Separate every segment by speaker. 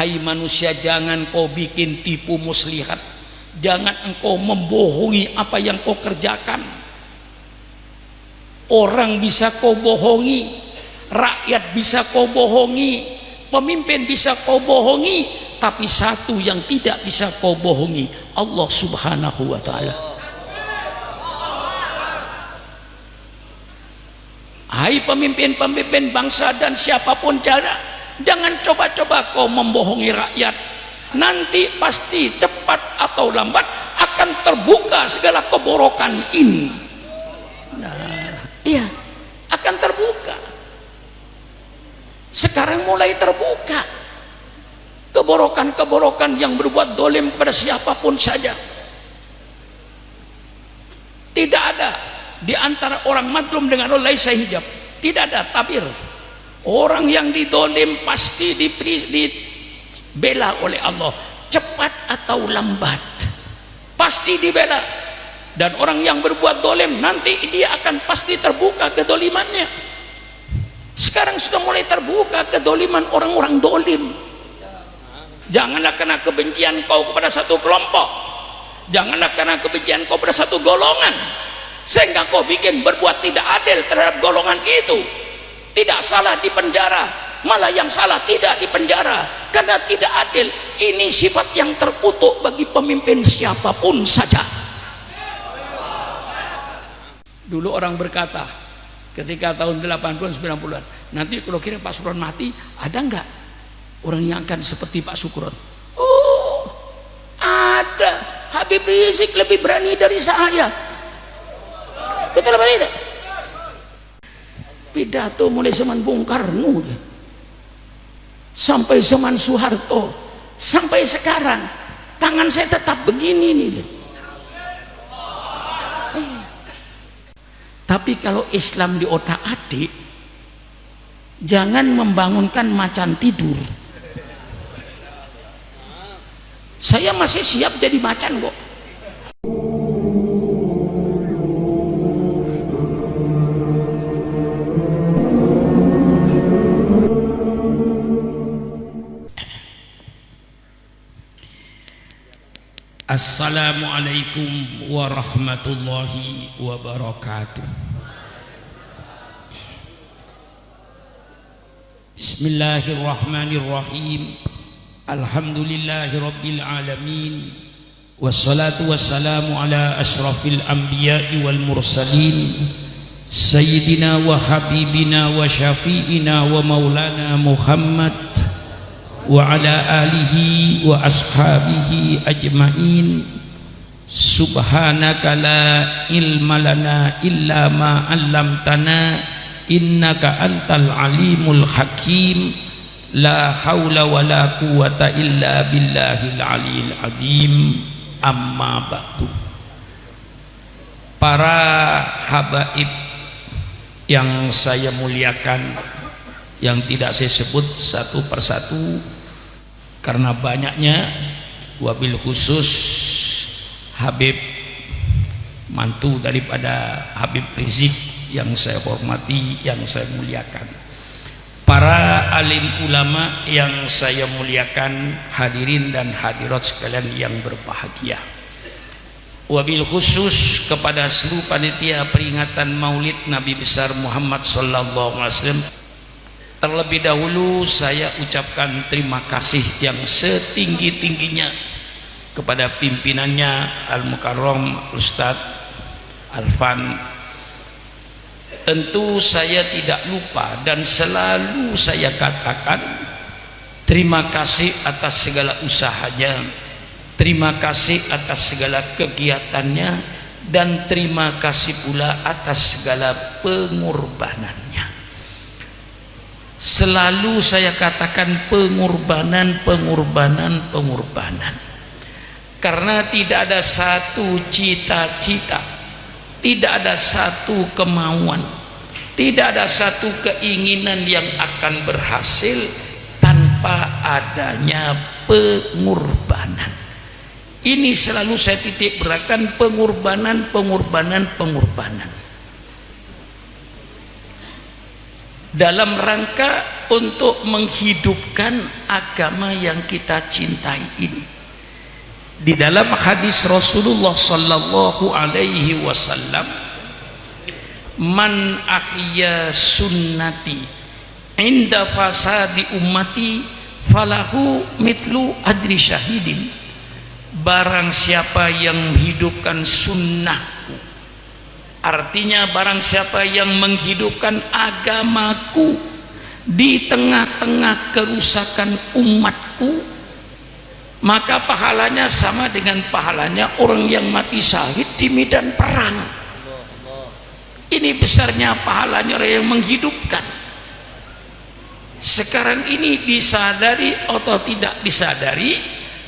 Speaker 1: hai manusia jangan kau bikin tipu muslihat. Jangan engkau membohongi apa yang kau kerjakan. Orang bisa kau bohongi rakyat bisa kau bohongi pemimpin bisa kau bohongi tapi satu yang tidak bisa kau bohongi Allah subhanahu wa ta'ala. Hai pemimpin-pemimpin bangsa dan siapa pun cara jangan coba-coba kau membohongi rakyat. Nanti pasti cepat atau lambat akan terbuka segala keborokan ini. Nah iya akan terbuka. Sekarang mulai terbuka. Keborokan-keborokan yang berbuat dolim kepada siapa pun saja. Tidak ada di antara orang madlum dengan Allah laisa hijab. Tidak ada tabir orang yang didolim pasti dibela oleh Allah. Cepat atau lambat pasti dibela. Dan orang yang berbuat dolim nanti dia akan pasti terbuka kedolimannya. Sekarang sudah mulai terbuka kedoliman orang-orang dolim. Janganlah karena kebencian kau kepada satu kelompok. Janganlah karena kebencian kau kepada satu golongan. Sehingga kau bikin berbuat tidak adil terhadap golongan itu tidak salah di penjara malah yang salah tidak di penjara. Karena tidak adil ini sifat yang terkutuk bagi pemimpin siapa pun saja. Dulu orang berkata ketika tahun 80-an 90-an nanti kalau kira Pak Sukron mati ada enggak orang yang akan seperti Pak Sukron oh ada. Habib Rizik lebih berani dari saya. Betul apa tidak pidato mulai zaman Bung Karno sampai zaman Soeharto. Sampai sekarang tangan saya tetap begini nih tapi kalau Islam di otak adik jangan membangunkan macan tidur. Saya masih siap jadi macan kok Assalamualaikum warahmatullahi wabarakatuh Bismillahirrahmanirrahim Alhamdulillahi rabbil alamin Wassalatu wassalamu ala ashrafil anbiya'i wal mursalin Sayyidina wa habibina wa syafi'ina wa maulana Muhammad wa ala alihi wa ashabihi ajmain. Subhanaka la ilma lana illa ma 'allamtana. Innaka antal alimul hakim. La haula wala quwata illa billahil aliyil adim. Amma ba'du. Para habaib yang saya muliakan yang tidak saya sebut satu persatu karena banyaknya wabil khusus Habib mantu daripada Habib Rizik yang saya hormati yang saya muliakan. Para alim ulama yang saya muliakan hadirin dan hadirat sekalian yang berbahagia. Wabil khusus kepada seluruh panitia peringatan maulid Nabi besar Muhammad sallallahu alaihi wasallam Terlebih dahulu saya ucapkan terima kasih yang setinggi-tingginya kepada pimpinannya Al-Mukarram Ustadz Alfan tentu saya tidak lupa dan selalu saya katakan terima kasih atas segala usahanya terima kasih atas segala kegiatannya dan terima kasih pula atas segala pengorbanannya selalu saya katakan pengorbanan pengorbanan pengorbanan. Karena tidak ada satu cita-cita tidak ada satu kemauan tidak ada satu keinginan yang akan berhasil tanpa adanya pengorbanan. Ini selalu saya titik beratkan pengorbanan pengorbanan pengorbanan dalam rangka untuk menghidupkan agama yang kita cintai ini. Di dalam hadis Rasulullah sallallahu alaihi wasallam man ahya sunnati inda fasadi ummati falahu mitlu adri syahidin. Barang siapa yang menghidupkan sunnahku artinya barang siapa yang menghidupkan agamaku di tengah-tengah kerusakan umatku maka pahalanya sama dengan pahalanya orang yang mati syahid di medan perang ini besarnya pahalanya orang yang menghidupkan sekarang ini disadari atau tidak disadari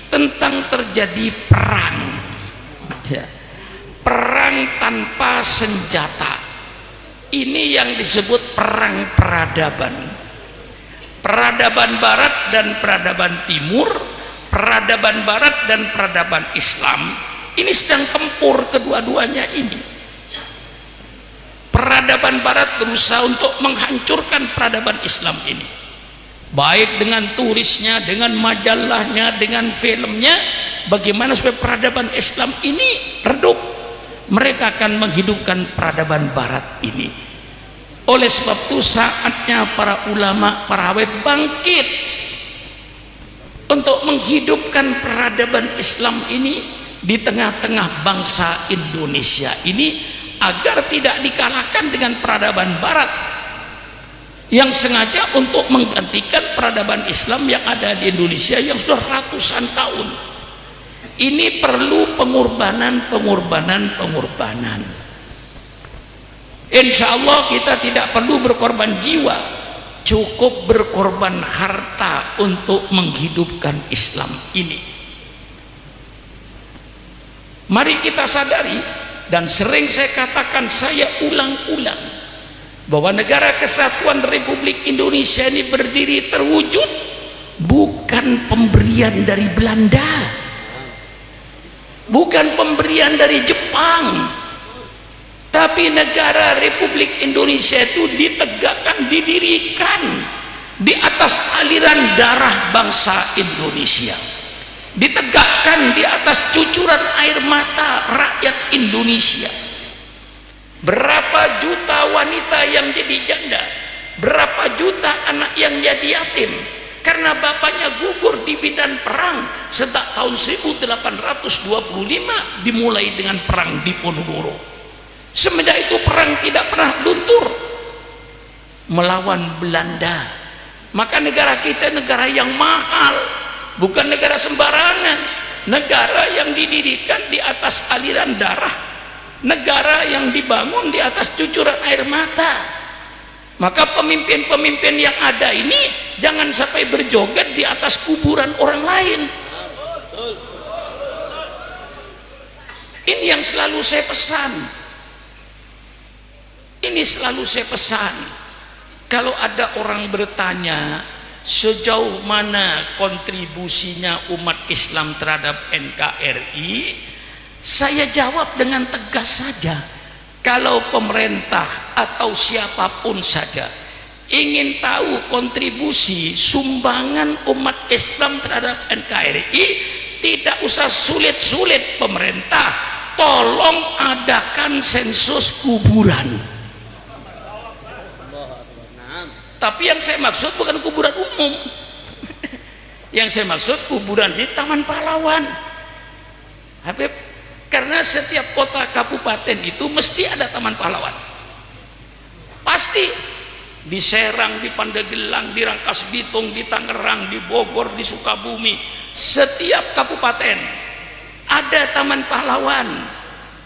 Speaker 1: tentang terjadi perang. Perang tanpa senjata. Ini yang disebut perang peradaban. Peradaban barat dan peradaban timur peradaban barat dan peradaban Islam. Ini sedang tempur kedua-duanya ini. Peradaban barat berusaha untuk menghancurkan peradaban Islam ini. Baik dengan turisnya, dengan majalahnya, dengan filmnya bagaimana supaya peradaban Islam ini redup mereka akan menghidupkan peradaban barat ini. Oleh sebab itu saatnya para ulama, para awet bangkit untuk menghidupkan peradaban Islam ini di tengah-tengah bangsa Indonesia ini agar tidak dikalahkan dengan peradaban barat yang sengaja untuk menggantikan peradaban Islam yang ada di Indonesia yang sudah ratusan tahun ini perlu pengorbanan pengorbanan pengorbanan. Insya Allah kita tidak perlu berkorban jiwa. Cukup berkorban harta untuk menghidupkan Islam ini. Mari kita sadari dan sering saya katakan saya ulang-ulang bahwa negara kesatuan Republik Indonesia ini berdiri terwujud bukan pemberian dari Belanda bukan pemberian dari Jepang. Tapi negara Republik Indonesia itu ditegakkan didirikan di atas aliran darah bangsa Indonesia. Ditegakkan di atas cucuran air mata rakyat Indonesia. Berapa juta wanita yang jadi janda berapa juta anak yang jadi yatim karena bapaknya gugur di bidan perang sejak tahun 1825 dimulai dengan perang di Ponorogo. Semenjak itu perang tidak pernah luntur. Melawan Belanda. Maka negara kita negara yang mahal bukan negara sembarangan. Negara yang didirikan di atas aliran darah. Negara yang dibangun di atas cucuran air mata maka pemimpin-pemimpin yang ada ini jangan sampai berjoget di atas kuburan orang lain. Ini yang selalu saya pesan. Ini selalu saya pesan. Kalau ada orang bertanya sejauh mana kontribusinya umat Islam terhadap NKRI saya jawab dengan tegas saja kalau pemerintah atau siapa pun saja ingin tahu kontribusi sumbangan umat Islam terhadap NKRI tidak usah sulit-sulit pemerintah. Tolong adakan sensus kuburan. Tapi yang saya maksud bukan kuburan umum. Yang saya maksud kuburan di Taman Pahlawan. Habib karena setiap kota kabupaten itu mesti ada Taman Pahlawan. Pasti. Di Serang, di Pandegelang, di Rangkas Bitung, di Tangerang, di Bogor, di Sukabumi. Setiap kabupaten ada Taman Pahlawan.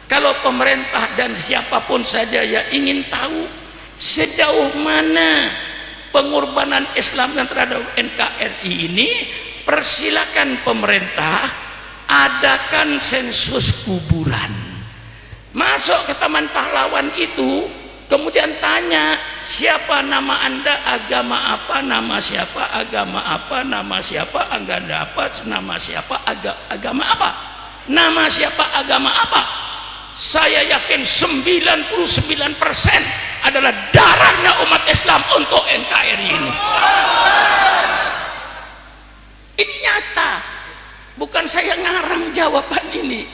Speaker 1: Kalau pemerintah dan siapa pun saja yang ingin tahu sejauh mana pengorbanan Islam yang terhadap NKRI ini persilakan pemerintah adakan sensus kuburan. Masuk ke Taman Pahlawan itu kemudian tanya siapa nama anda? Agama apa? Nama siapa? Agama apa? Nama siapa? Agama apa? Nama siapa? Aga, agama apa? Nama siapa? Agama apa? Saya yakin 99% adalah darahnya umat Islam untuk NKRI ini. Ini nyata bukan saya ngarang jawaban ini.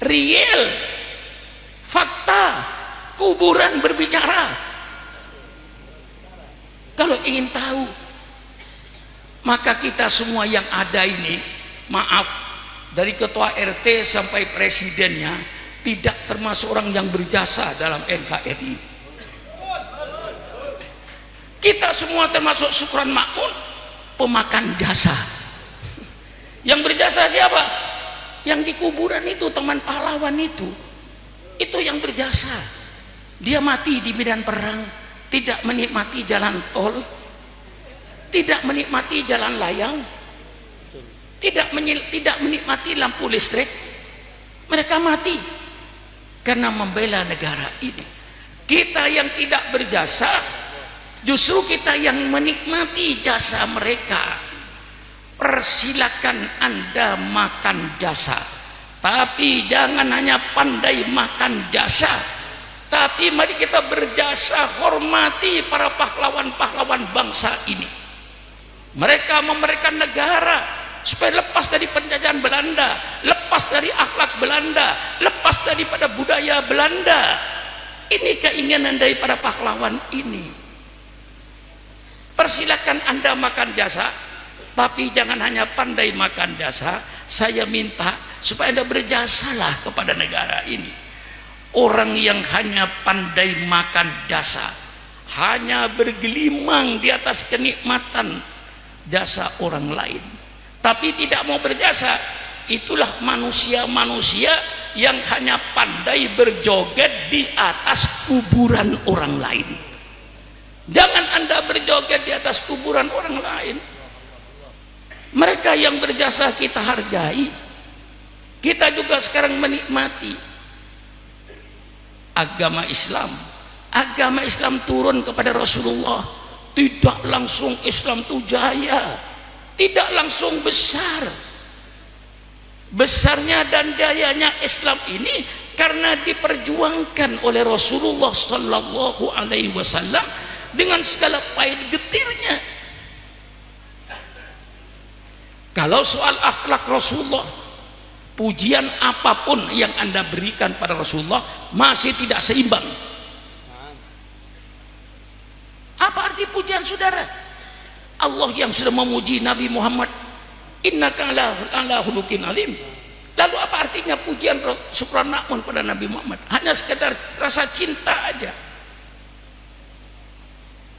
Speaker 1: Real. Fakta. Kuburan berbicara. Kalau ingin tahu maka kita semua yang ada ini maaf dari ketua RT sampai presidennya tidak termasuk orang yang berjasa dalam NKRI kita semua termasuk syukuran makmun pemakan jasa yang berjasa siapa? yang di kuburan itu teman pahlawan itu. Itu yang berjasa. Dia mati di medan perang tidak menikmati jalan tol tidak menikmati jalan layang tidak tidak menikmati lampu listrik. Mereka mati karena membela negara ini. Kita yang tidak berjasa justru kita yang menikmati jasa mereka persilakan anda makan jasa. Tapi jangan hanya pandai makan jasa. Tapi mari kita berjasa hormati para pahlawan-pahlawan bangsa ini. Mereka memberikan negara supaya lepas dari penjajahan Belanda lepas dari akhlak Belanda lepas daripada budaya Belanda. Ini keinginan daripada pahlawan ini. Persilakan anda makan jasa tapi jangan hanya pandai makan jasa saya minta supaya anda berjasalah kepada negara ini. Orang yang hanya pandai makan jasa hanya bergelimang di atas kenikmatan jasa orang lain tapi tidak mau berjasa itulah manusia-manusia yang hanya pandai berjoget di atas kuburan orang lain. Jangan anda berjoget di atas kuburan orang lain mereka yang berjasa kita hargai. Kita juga sekarang menikmati agama Islam. Agama Islam turun kepada Rasulullah. Tidak langsung Islam itu jaya. Tidak langsung besar. Besarnya dan jayanya Islam ini karena diperjuangkan oleh Rasulullah Sallallahu Alaihi Wasallam dengan segala pahit getirnya kalau soal akhlak Rasulullah pujian apa pun yang anda berikan pada Rasulullah masih tidak seimbang. Apa arti pujian saudara? Allah yang sudah memuji Nabi Muhammad innaka ala, hulukin lalu apa artinya pujian syukran pada Nabi Muhammad? Hanya sekedar rasa cinta aja.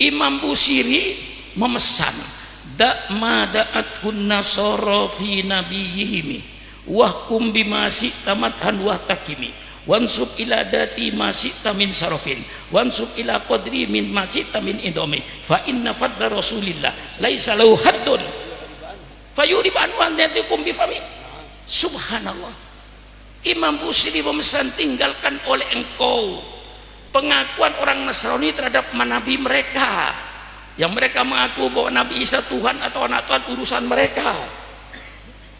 Speaker 1: Imam Busiri memesan da ma da'atkun nasara fi nabiyihimi. Wahkum bima tamathan wa takimi wansub ila dati masih tamin sarofin wansub ila qadri min masih tamin indomi fa inna fadla rasulillah. Laisa lahu haddun. Fayurib anwan yatikum bifami subhanallah. Imam Busiri memesan tinggalkan oleh engkau pengakuan orang Nasrani terhadap nabi mereka yang mereka mengaku bahwa Nabi Isa Tuhan atau anak Tuhan urusan mereka.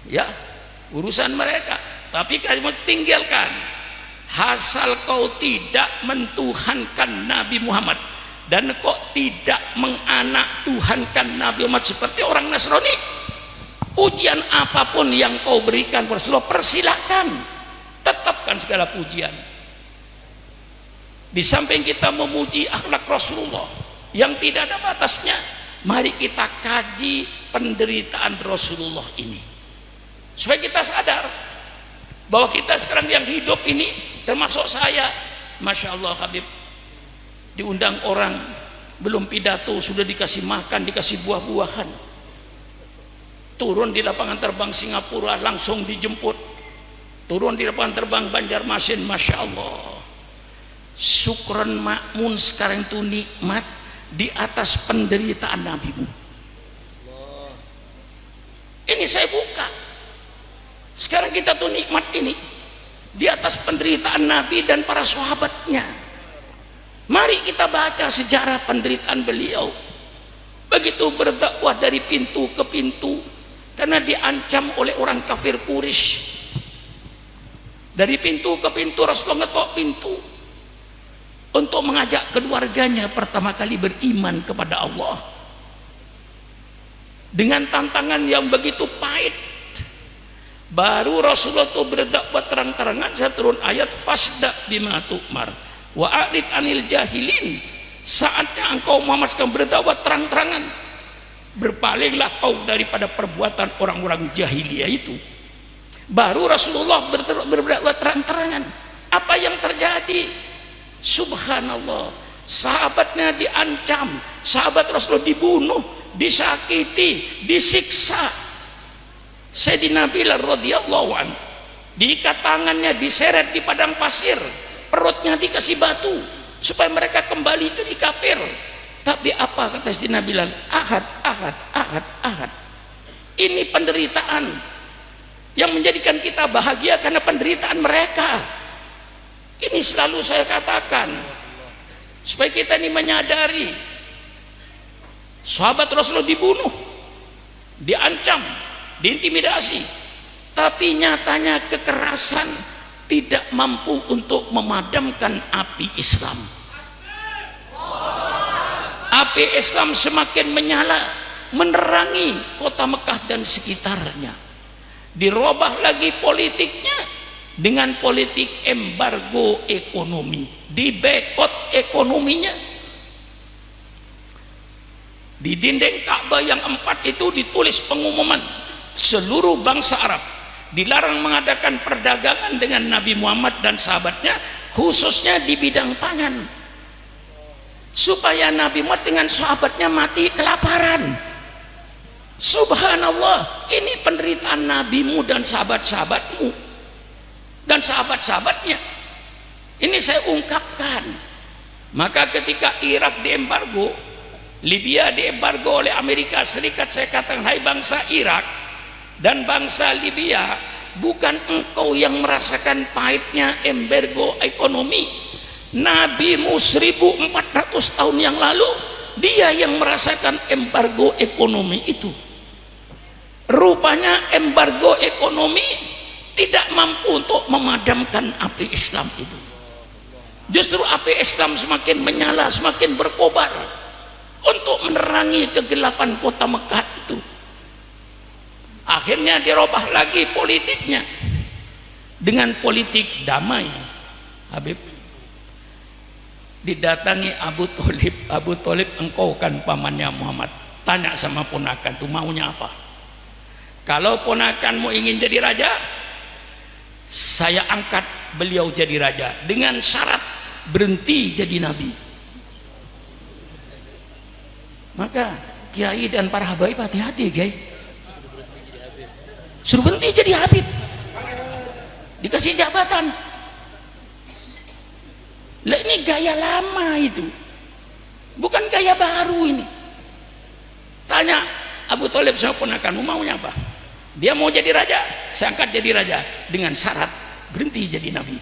Speaker 1: Ya urusan mereka. Tapi kamu tinggalkan. Asal kau tidak mentuhankan Nabi Muhammad. Dan kok tidak menganak Tuhankan Nabi Muhammad seperti orang Nasrani? Pujian apa pun yang kau berikan Rasulullah persilahkan. Tetapkan segala pujian. Di samping kita memuji akhlak Rasulullah yang tidak ada batasnya. Mari kita kaji penderitaan Rasulullah ini. Supaya kita sadar bahwa kita sekarang yang hidup ini termasuk saya. Masya Allah Habib. Diundang orang belum pidato sudah dikasih makan dikasih buah-buahan. Turun di lapangan terbang Singapura langsung dijemput. Turun di lapangan terbang Banjarmasin Masya Allah. Syukran makmun sekarang itu nikmat di atas penderitaan nabimu. Ini saya buka. Sekarang kita tuh nikmat ini. Di atas penderitaan Nabi dan para sahabatnya. Mari kita baca sejarah penderitaan beliau. Begitu berdakwah dari pintu ke pintu karena diancam oleh orang kafir Quraisy. Dari pintu ke pintu Rasulullah ngetok pintu untuk mengajak keluarganya pertama kali beriman kepada Allah. Dengan tantangan yang begitu pahit. Baru Rasulullah itu berdakwah terang-terangan saya turun ayat fasda bima tu'mar wa a'rid anil jahilin. Saatnya engkau sedang berdakwah terang-terangan. Berpalinglah kau daripada perbuatan orang-orang jahiliyah itu. Baru Rasulullah berdakwah terang-terangan. Apa yang terjadi subhanallah. Sahabatnya diancam sahabat Rasulullah dibunuh disakiti disiksa. Sayyidina Bilal radhiyallahu an diikat tangannya diseret di padang pasir perutnya dikasih batu supaya mereka kembali jadi kafir. Tapi apa kata Sayyidina Bilal? Ahad ahad ahad ahad. Ini penderitaan yang menjadikan kita bahagia karena penderitaan mereka ini selalu saya katakan supaya kita ini menyadari sahabat Rasulullah dibunuh diancam diintimidasi tapi nyatanya kekerasan tidak mampu untuk memadamkan api Islam. Api Islam semakin menyala menerangi kota Mekah dan sekitarnya. Dirubah lagi politiknya dengan politik embargo ekonomi. Dibekot ekonominya. Di dinding Ka'bah yang empat itu ditulis pengumuman. Seluruh bangsa Arab dilarang mengadakan perdagangan dengan Nabi Muhammad dan sahabatnya khususnya di bidang pangan. Supaya Nabi Muhammad dengan sahabatnya mati kelaparan. Subhanallah ini penderitaan nabimu dan sahabat-sahabatmu dan sahabat-sahabatnya. Ini saya ungkapkan. Maka ketika Irak diembargo Libya diembargo oleh Amerika Serikat saya katakan hai bangsa Irak dan bangsa Libya bukan engkau yang merasakan pahitnya embargo ekonomi. Nabimu 1400 tahun yang lalu dia yang merasakan embargo ekonomi itu. Rupanya embargo ekonomi tidak mampu untuk memadamkan api Islam itu. Justru api Islam semakin menyala semakin berkobar untuk menerangi kegelapan kota Mekah itu. Akhirnya dirubah lagi politiknya dengan politik damai Habib. Didatangi Abu Talib Abu Talib engkau kan pamannya Muhammad. Tanya sama ponakan tuh maunya apa? Kalau ponakanmu ingin jadi raja saya angkat beliau jadi raja. Dengan syarat berhenti jadi nabi. Maka kiai dan para habaib hati-hati kiai. Suruh berhenti jadi Habib. Dikasih jabatan. Lah ini gaya lama itu. Bukan gaya baru ini. Tanya Abu Talib sama ponakanmu maunya apa dia mau jadi raja saya angkat jadi raja. Dengan syarat berhenti jadi nabi.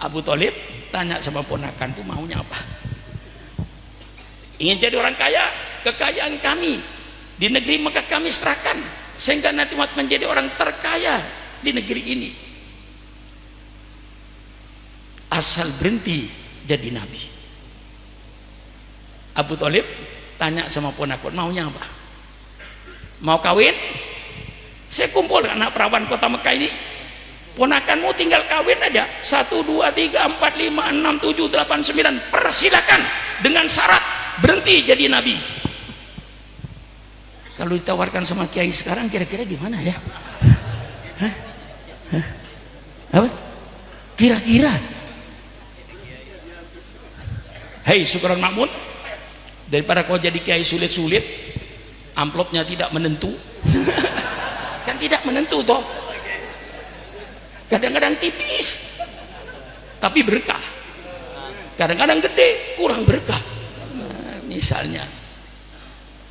Speaker 1: Abu Talib tanya sama ponakan tuh maunya apa? Ingin jadi orang kaya? Kekayaan kami di negeri maka kami serahkan sehingga nanti menjadi orang terkaya di negeri ini. Asal berhenti jadi nabi. Abu Talib tanya sama ponakon maunya apa mau kawin? Saya kumpul anak perawan kota Mekah ini. Ponakanmu tinggal kawin aja. 1, 2, 3, 4, 5, 6, 7, 8, 9 persilakan dengan syarat berhenti jadi nabi. Kalau ditawarkan sama kiai sekarang kira-kira gimana ya? Hah? Hah? apa? Kira-kira? Hei syukuran makmun daripada kau jadi kiai sulit-sulit amplopnya tidak menentu. Kan tidak menentu toh. Kadang-kadang tipis tapi berkah. Kadang-kadang gede kurang berkah. Nah, misalnya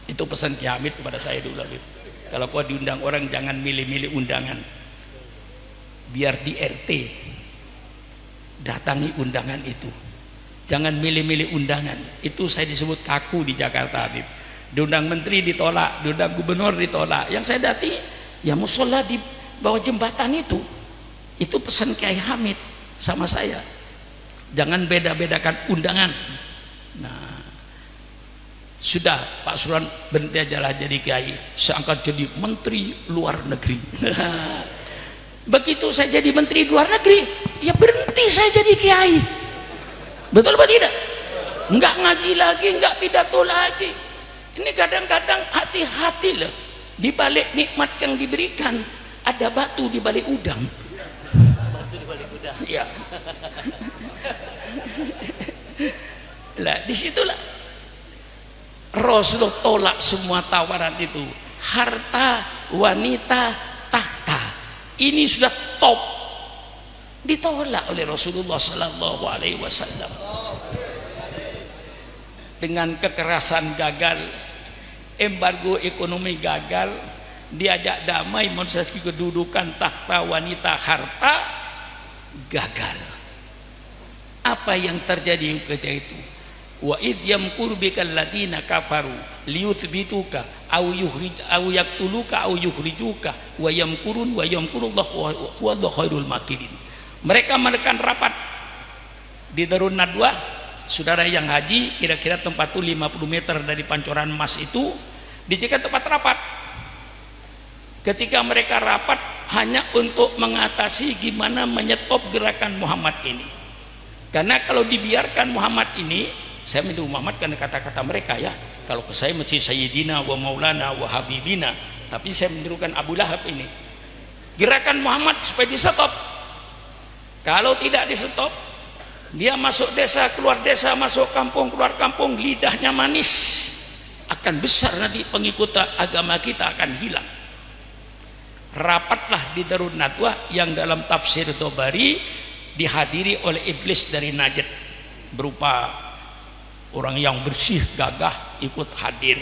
Speaker 1: itu pesan Kiamit kepada saya dulu Habib kalau kau diundang orang jangan milih-milih undangan. Biar di RT datangi undangan itu. Jangan milih-milih undangan. Itu saya disebut kaku di Jakarta Habib diundang menteri ditolak diundang gubernur ditolak. Yang saya dati ya musola di bawah jembatan itu. Itu pesan Kiai Hamid sama saya. Jangan beda-bedakan undangan. Nah sudah Pak Suran berhenti aja lah jadi kiai. Saya angkat jadi menteri luar negeri. Begitu saya jadi menteri luar negeri ya berhenti saya jadi kiai. Betul apa tidak? Enggak ngaji lagi enggak pidato lagi ini kadang-kadang hati-hati loh. Di balik nikmat yang diberikan ada batu di balik udang. Batu di balik udang. Ya lah di situlah Rasulullah tolak semua tawaran itu. Harta wanita tahta. Ini sudah top. Ditolak oleh Rasulullah Sallallahu Alaihi Wasallam. Dengan kekerasan gagal embargo ekonomi gagal. Diajak damai menseski kedudukan takhta wanita harta gagal. Apa yang terjadi ketika itu? Wa id yamkuru bikal ladina kafaru liyuthbituka aw yukhrij aw yaqtuluka aw yukhrijuka wa yamkurun wa yamkurullahu huwa khairul makirin. Mereka menekan rapat di Darun Nadwa saudara yang haji kira-kira tempat itu 50 meter dari pancoran emas itu dijadikan tempat rapat. Ketika mereka rapat hanya untuk mengatasi gimana menyetop gerakan Muhammad ini. Karena kalau dibiarkan Muhammad ini saya minta Muhammad karena kata-kata mereka ya. Kalau ke saya mesti Sayyidina wa Maulana wa Habibina. Tapi saya menirukan Abu Lahab ini. Gerakan Muhammad supaya di stop kalau tidak di stop dia masuk desa keluar desa masuk kampung keluar kampung lidahnya manis. Akan besar nanti pengikut agama kita akan hilang. Rapatlah di Darun Nadwah yang dalam tafsir Dobari dihadiri oleh iblis dari Najd. Berupa orang yang bersih gagah ikut hadir.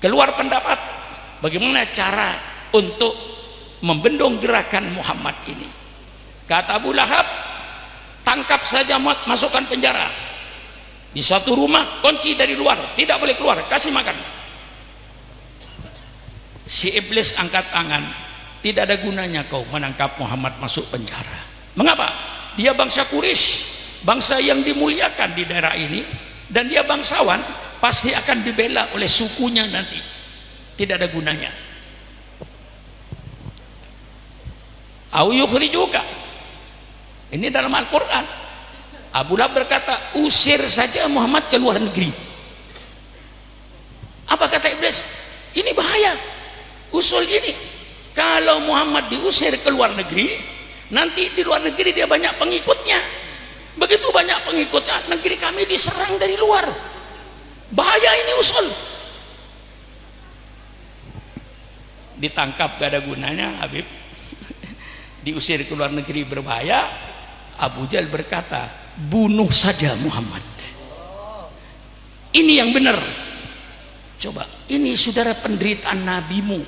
Speaker 1: Keluar pendapat bagaimana cara untuk membendung gerakan Muhammad ini kata Abu Lahab tangkap saja masukkan penjara. Di satu rumah kunci dari luar tidak boleh keluar kasih makan. Si iblis angkat tangan tidak ada gunanya kau menangkap Muhammad masuk penjara. Mengapa? Dia bangsa Quraisy bangsa yang dimuliakan di daerah ini dan dia bangsawan pasti akan dibela oleh sukunya nanti. Tidak ada gunanya. Au juga ini dalam Al-Quran. Abu Lahab berkata usir saja Muhammad ke luar negeri. Apa kata iblis? Ini bahaya. Usul ini kalau Muhammad diusir ke luar negeri nanti di luar negeri dia banyak pengikutnya. Begitu banyak pengikutnya negeri kami diserang dari luar. Bahaya ini usul. Ditangkap gak ada gunanya Habib. Diusir ke luar negeri berbahaya Abu Jal berkata bunuh saja Muhammad. Ini yang benar. Coba ini saudara penderitaan nabimu.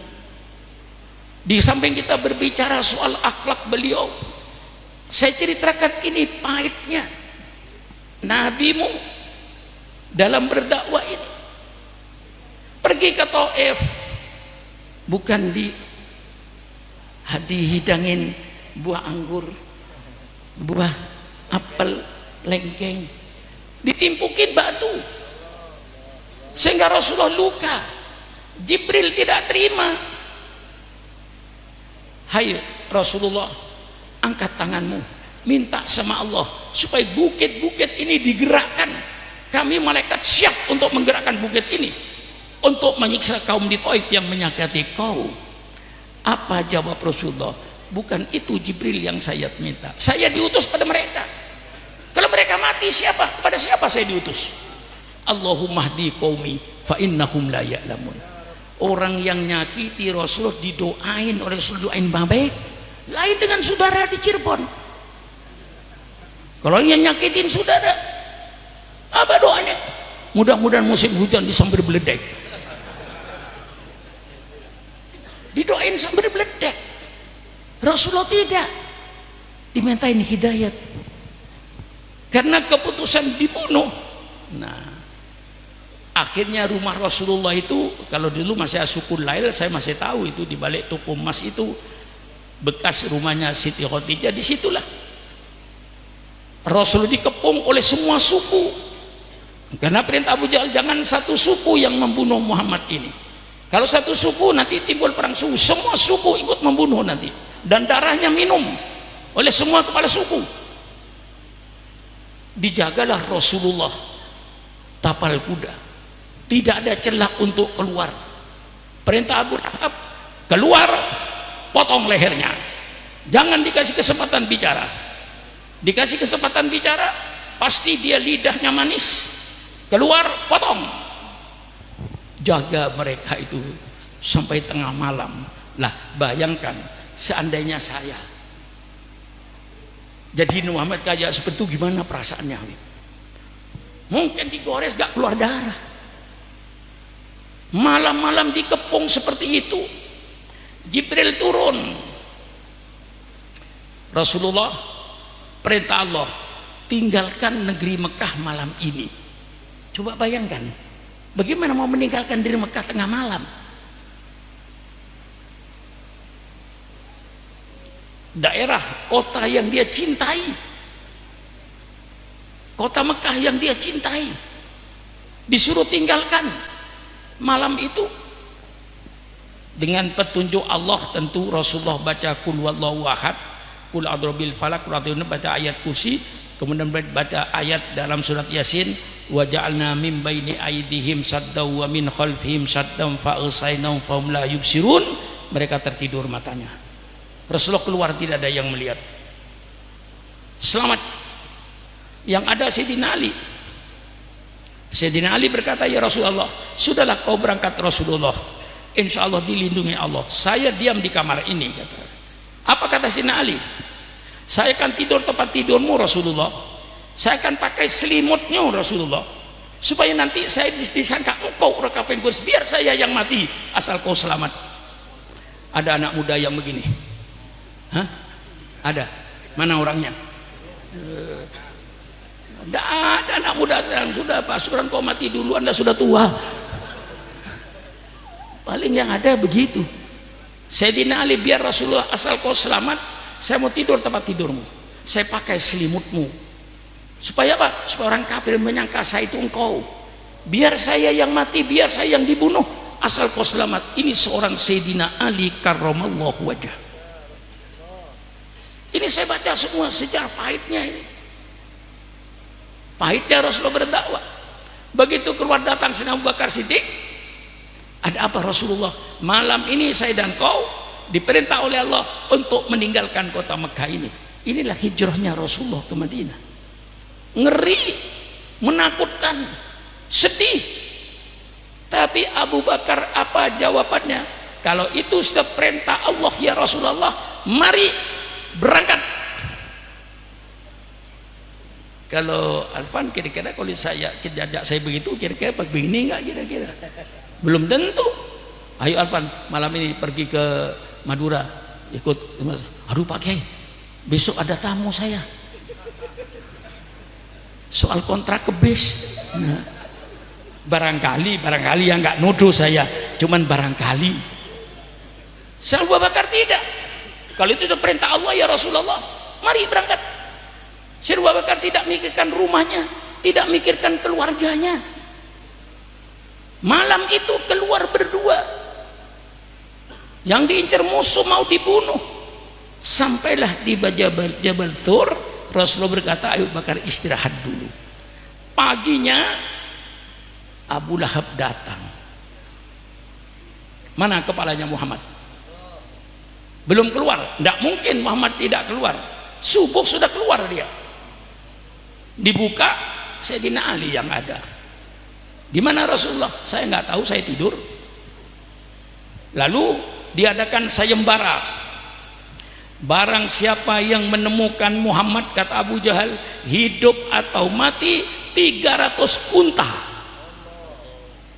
Speaker 1: Di samping kita berbicara soal akhlak beliau saya ceritakan ini pahitnya. Nabimu dalam berdakwah ini pergi ke Taif bukan di dihidangin buah anggur buah apel lengkeng. Ditimpukin batu. Sehingga Rasulullah luka. Jibril tidak terima. Hai Rasulullah angkat tanganmu. Minta sama Allah supaya bukit-bukit ini digerakkan. Kami malaikat siap untuk menggerakkan bukit ini. Untuk menyiksa kaum di Taif yang menyakiti kau. Apa jawab Rasulullah bukan itu Jibril yang saya minta. Saya diutus pada mereka. Kalau mereka mati siapa? Pada siapa saya diutus? Allahumma hdi qaumi fa innahum la ya'lamun. Orang yang nyakiti Rasulullah didoain oleh Rasul doain baik lain dengan saudara di Cirebon. Kalau yang nyakitin saudara apa doanya? Mudah-mudahan musim hujan disambar beledek. Didoain sambil beledek Rasulullah tidak. Dimintain hidayat. Karena keputusan dibunuh. Nah akhirnya rumah Rasulullah itu kalau dulu masih asukun lail saya masih tahu itu di balik toko emas itu bekas rumahnya Siti Khadijah di situlah Rasul dikepung oleh semua suku. Karena perintah Abu Jahal jangan satu suku yang membunuh Muhammad ini. Kalau satu suku nanti timbul perang suku. Semua suku ikut membunuh nanti dan darahnya minum oleh semua kepala suku. Dijagalah Rasulullah. Tapal kuda. Tidak ada celah untuk keluar. Perintah Abu Lahab keluar potong lehernya. Jangan dikasih kesempatan bicara. Dikasih kesempatan bicara pasti dia lidahnya manis. Keluar potong. Jaga mereka itu sampai tengah malam. Lah bayangkan seandainya saya. Jadi Muhammad kayak seperti gimana perasaannya? Mungkin digores gak keluar darah. Malam-malam dikepung seperti itu Jibril turun. Rasulullah perintah Allah tinggalkan negeri Mekah malam ini. Coba bayangkan bagaimana mau meninggalkan diri Mekah tengah malam daerah kota yang dia cintai. Kota Mekah yang dia cintai. Disuruh tinggalkan. Malam itu dengan petunjuk Allah tentu Rasulullah baca kul wallahu ahad kul adrobil falak baca ayat kursi kemudian baca ayat dalam surat yasin wa ja'alna min baini aidihim saddaw wa min khalfihim saddaw fa fa la yubsirun. Mereka tertidur matanya Rasulullah keluar tidak ada yang melihat. Selamat. Yang ada Sayyidina Ali. Sayyidina Ali berkata ya Rasulullah sudahlah kau berangkat Rasulullah. Insya Allah dilindungi Allah. Saya diam di kamar ini kata. Apa kata Sayyidina Ali? Saya akan tidur tempat tidurmu Rasulullah. Saya akan pakai selimutnya Rasulullah. Supaya nanti saya disangka engkau rekafin biar saya yang mati asal kau selamat. Ada anak muda yang begini Hah? Ada? Mana orangnya? Tidak ada anak muda sekarang. Sudah pasukan kau mati dulu anda sudah tua. Paling yang ada begitu. Sayyidina Ali biar Rasulullah asal kau selamat saya mau tidur tempat tidurmu. Saya pakai selimutmu. Supaya apa? supaya orang kafir menyangka saya itu engkau. Biar saya yang mati biar saya yang dibunuh. Asal kau selamat ini seorang Sayyidina Ali karramallahu wajah ini saya baca semua sejarah pahitnya ini. Pahitnya Rasulullah berdakwah. Begitu keluar datang Sina Abu Bakar Siddiq, ada apa Rasulullah? Malam ini saya dan kau diperintah oleh Allah untuk meninggalkan kota Mekah ini. Inilah hijrahnya Rasulullah ke Madinah. Ngeri, menakutkan, sedih. Tapi Abu Bakar apa jawabannya? Kalau itu sudah perintah Allah ya Rasulullah, mari berangkat. Kalau Alfan kira-kira kalau saya kejajak saya begitu kira-kira begini nggak kira-kira? Belum tentu. Ayo Alfan malam ini pergi ke Madura. Ikut aduh Pak Kiai besok ada tamu saya. Soal kontrak ke bis. Nah, barangkali barangkali yang nggak nuduh saya. Cuman barangkali. Saya Bakar tidak kalau itu sudah perintah Allah ya Rasulullah mari berangkat. Syed Bakar tidak mikirkan rumahnya tidak mikirkan keluarganya. Malam itu keluar berdua. Yang diincar musuh mau dibunuh. Sampailah di Jabal, Jabal Thur Rasulullah berkata ayo Bakar istirahat dulu. Paginya Abu Lahab datang. Mana kepalanya Muhammad belum keluar. Tidak mungkin Muhammad tidak keluar. Subuh sudah keluar dia. Dibuka Sayyidina Ali yang ada. Di mana Rasulullah? Saya nggak tahu saya tidur. Lalu diadakan sayembara. Barang siapa yang menemukan Muhammad kata Abu Jahal hidup atau mati 300 unta.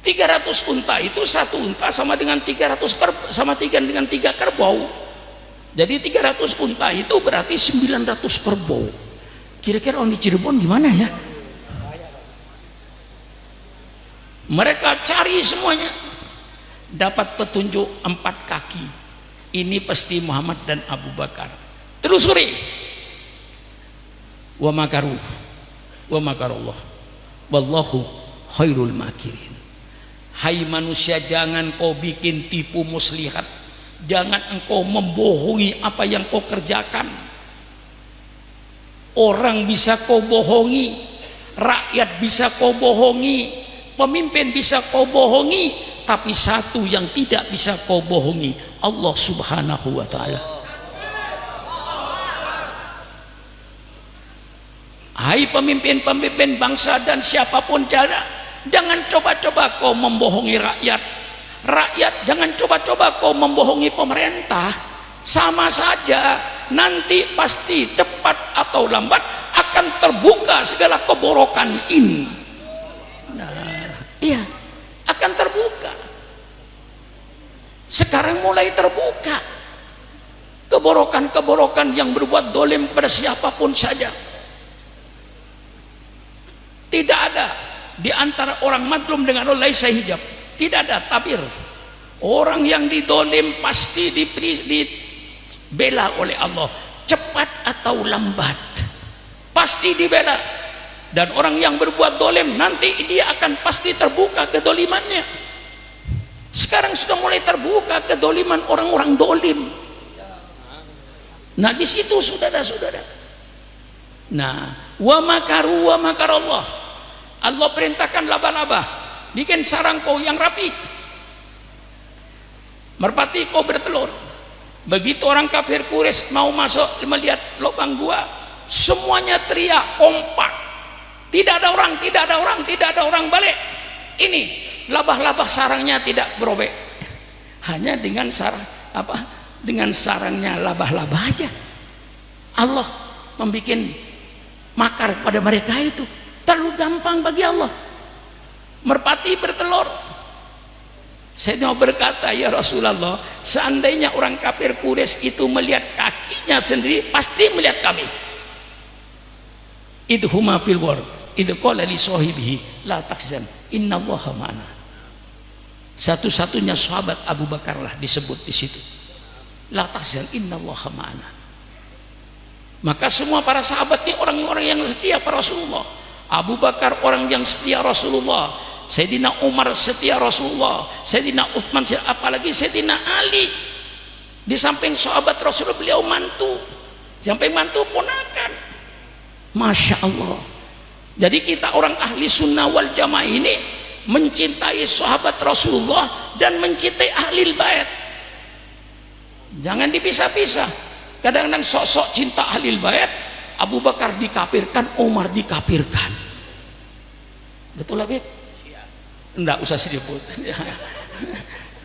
Speaker 1: 300 unta itu satu unta sama dengan 300 sama dengan tiga kerbau jadi 300 unta itu berarti 900 kerbau. Kira-kira orang di Cirebon gimana ya? Mereka cari semuanya. Dapat petunjuk empat kaki. Ini pasti Muhammad dan Abu Bakar. Telusuri. Wa makaru. Wa makarullah. Wallahu khairul makirin. Hai manusia jangan kau bikin tipu muslihat jangan engkau membohongi apa yang kau kerjakan orang bisa kau bohongi rakyat bisa kau bohongi pemimpin bisa kau bohongi tapi satu yang tidak bisa kau bohongi Allah subhanahu wa ta'ala Hai pemimpin-pemimpin bangsa dan siapa pun jana, jangan coba-coba kau membohongi rakyat. Rakyat jangan coba-coba kau membohongi pemerintah. Sama saja, nanti pasti cepat atau lambat akan terbuka segala keborokan ini. Nah, iya, akan terbuka. Sekarang mulai terbuka keborokan-keborokan yang berbuat dolim kepada siapa pun saja tidak ada di antara orang madlum dengan Allah laisa hijab. Tidak ada tabir. Orang yang didolim pasti dibela oleh Allah. Cepat atau lambat. Pasti dibela. Dan orang yang berbuat dolim nanti dia akan pasti terbuka kedolimannya. Sekarang sudah mulai terbuka kedoliman orang-orang dolim. Nah di situ saudara-saudara. Nah, wa makaru wa makar Allah Allah perintahkan laba-laba bikin sarang kau yang rapi. Merpati kau bertelur. Begitu orang kafir kuris mau masuk melihat lubang gua semuanya teriak kompak. Tidak ada orang tidak ada orang tidak ada orang balik. Ini labah-labah sarangnya tidak berobek. Hanya dengan sarang apa? Dengan sarangnya labah-labah aja. Allah membuat makar pada mereka itu. Terlalu gampang bagi Allah merpati bertelur. Mau berkata ya Rasulullah seandainya orang kafir Quraisy itu melihat kakinya sendiri pasti melihat kami. Itu huma fil war itu qala li sahibihi la inna allaha ma'ana. Satu-satunya sahabat Abu Bakar lah disebut di situ. La takzan inna allaha ma'ana. Maka semua para sahabat ini orang-orang yang setia para Rasulullah. Abu Bakar orang yang setia Rasulullah Sayyidina Umar setia Rasulullah. Sayyidina Uthman apalagi Sayyidina Ali. Di samping sahabat Rasulullah beliau mantu. Sampai mantu ponakan. Masya Allah. Jadi kita orang ahli sunnah wal jamaah ini mencintai sahabat Rasulullah dan mencintai ahli bait. Jangan dipisah-pisah. Kadang-kadang sok-sok cinta ahli bait Abu Bakar dikafirkan Umar dikafirkan. Betul Habib? Enggak usah disebut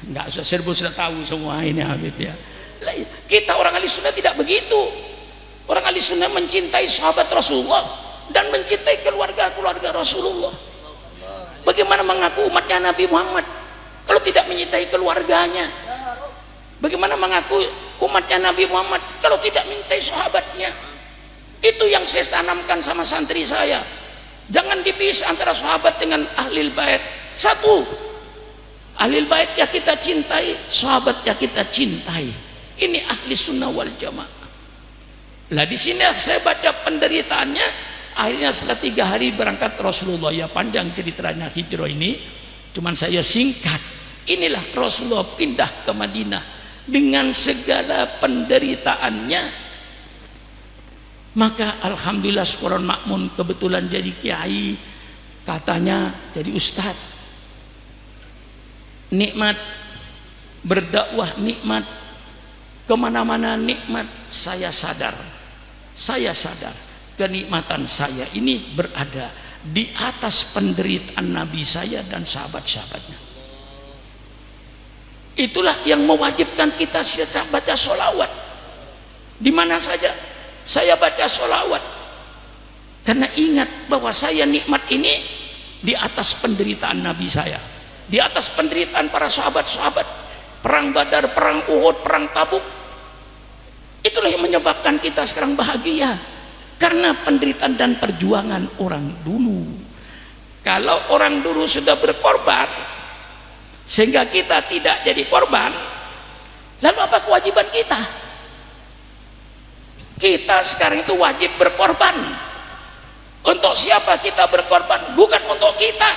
Speaker 1: enggak usah disebut sudah tahu semua ini Habib ya. Kita orang ahli sunnah tidak begitu. Orang ahli sunnah mencintai sahabat Rasulullah dan mencintai keluarga-keluarga Rasulullah. Bagaimana mengaku umatnya Nabi Muhammad kalau tidak mencintai keluarganya? Bagaimana mengaku umatnya Nabi Muhammad kalau tidak mencintai sahabatnya? Itu yang saya tanamkan sama santri saya. Jangan dipisah antara sahabat dengan ahli bait satu. Ahli bait ya kita cintai sahabat ya kita cintai. Ini ahli sunnah wal jamaah. Lah di sini saya baca penderitaannya. Akhirnya setelah tiga hari berangkat Rasulullah. Ya panjang ceritanya hijrah ini. Cuman saya singkat. Inilah Rasulullah pindah ke Madinah. Dengan segala penderitaannya. Maka alhamdulillah sekolah makmun kebetulan jadi kiai. Katanya jadi ustad nikmat. Berdakwah nikmat. Ke mana-mana nikmat. Saya sadar. Saya sadar. Kenikmatan saya ini berada di atas penderitaan Nabi saya dan sahabat-sahabatnya. Itulah yang mewajibkan kita baca sholawat di mana saja saya baca sholawat karena ingat bahwa saya nikmat ini di atas penderitaan Nabi saya di atas penderitaan para sahabat-sahabat. Perang badar, perang uhud, perang tabuk. Itulah yang menyebabkan kita sekarang bahagia. Karena penderitaan dan perjuangan orang dulu. Kalau orang dulu sudah berkorban sehingga kita tidak jadi korban lalu apa kewajiban kita? Kita sekarang itu wajib berkorban. Untuk siapa kita berkorban? Bukan untuk kita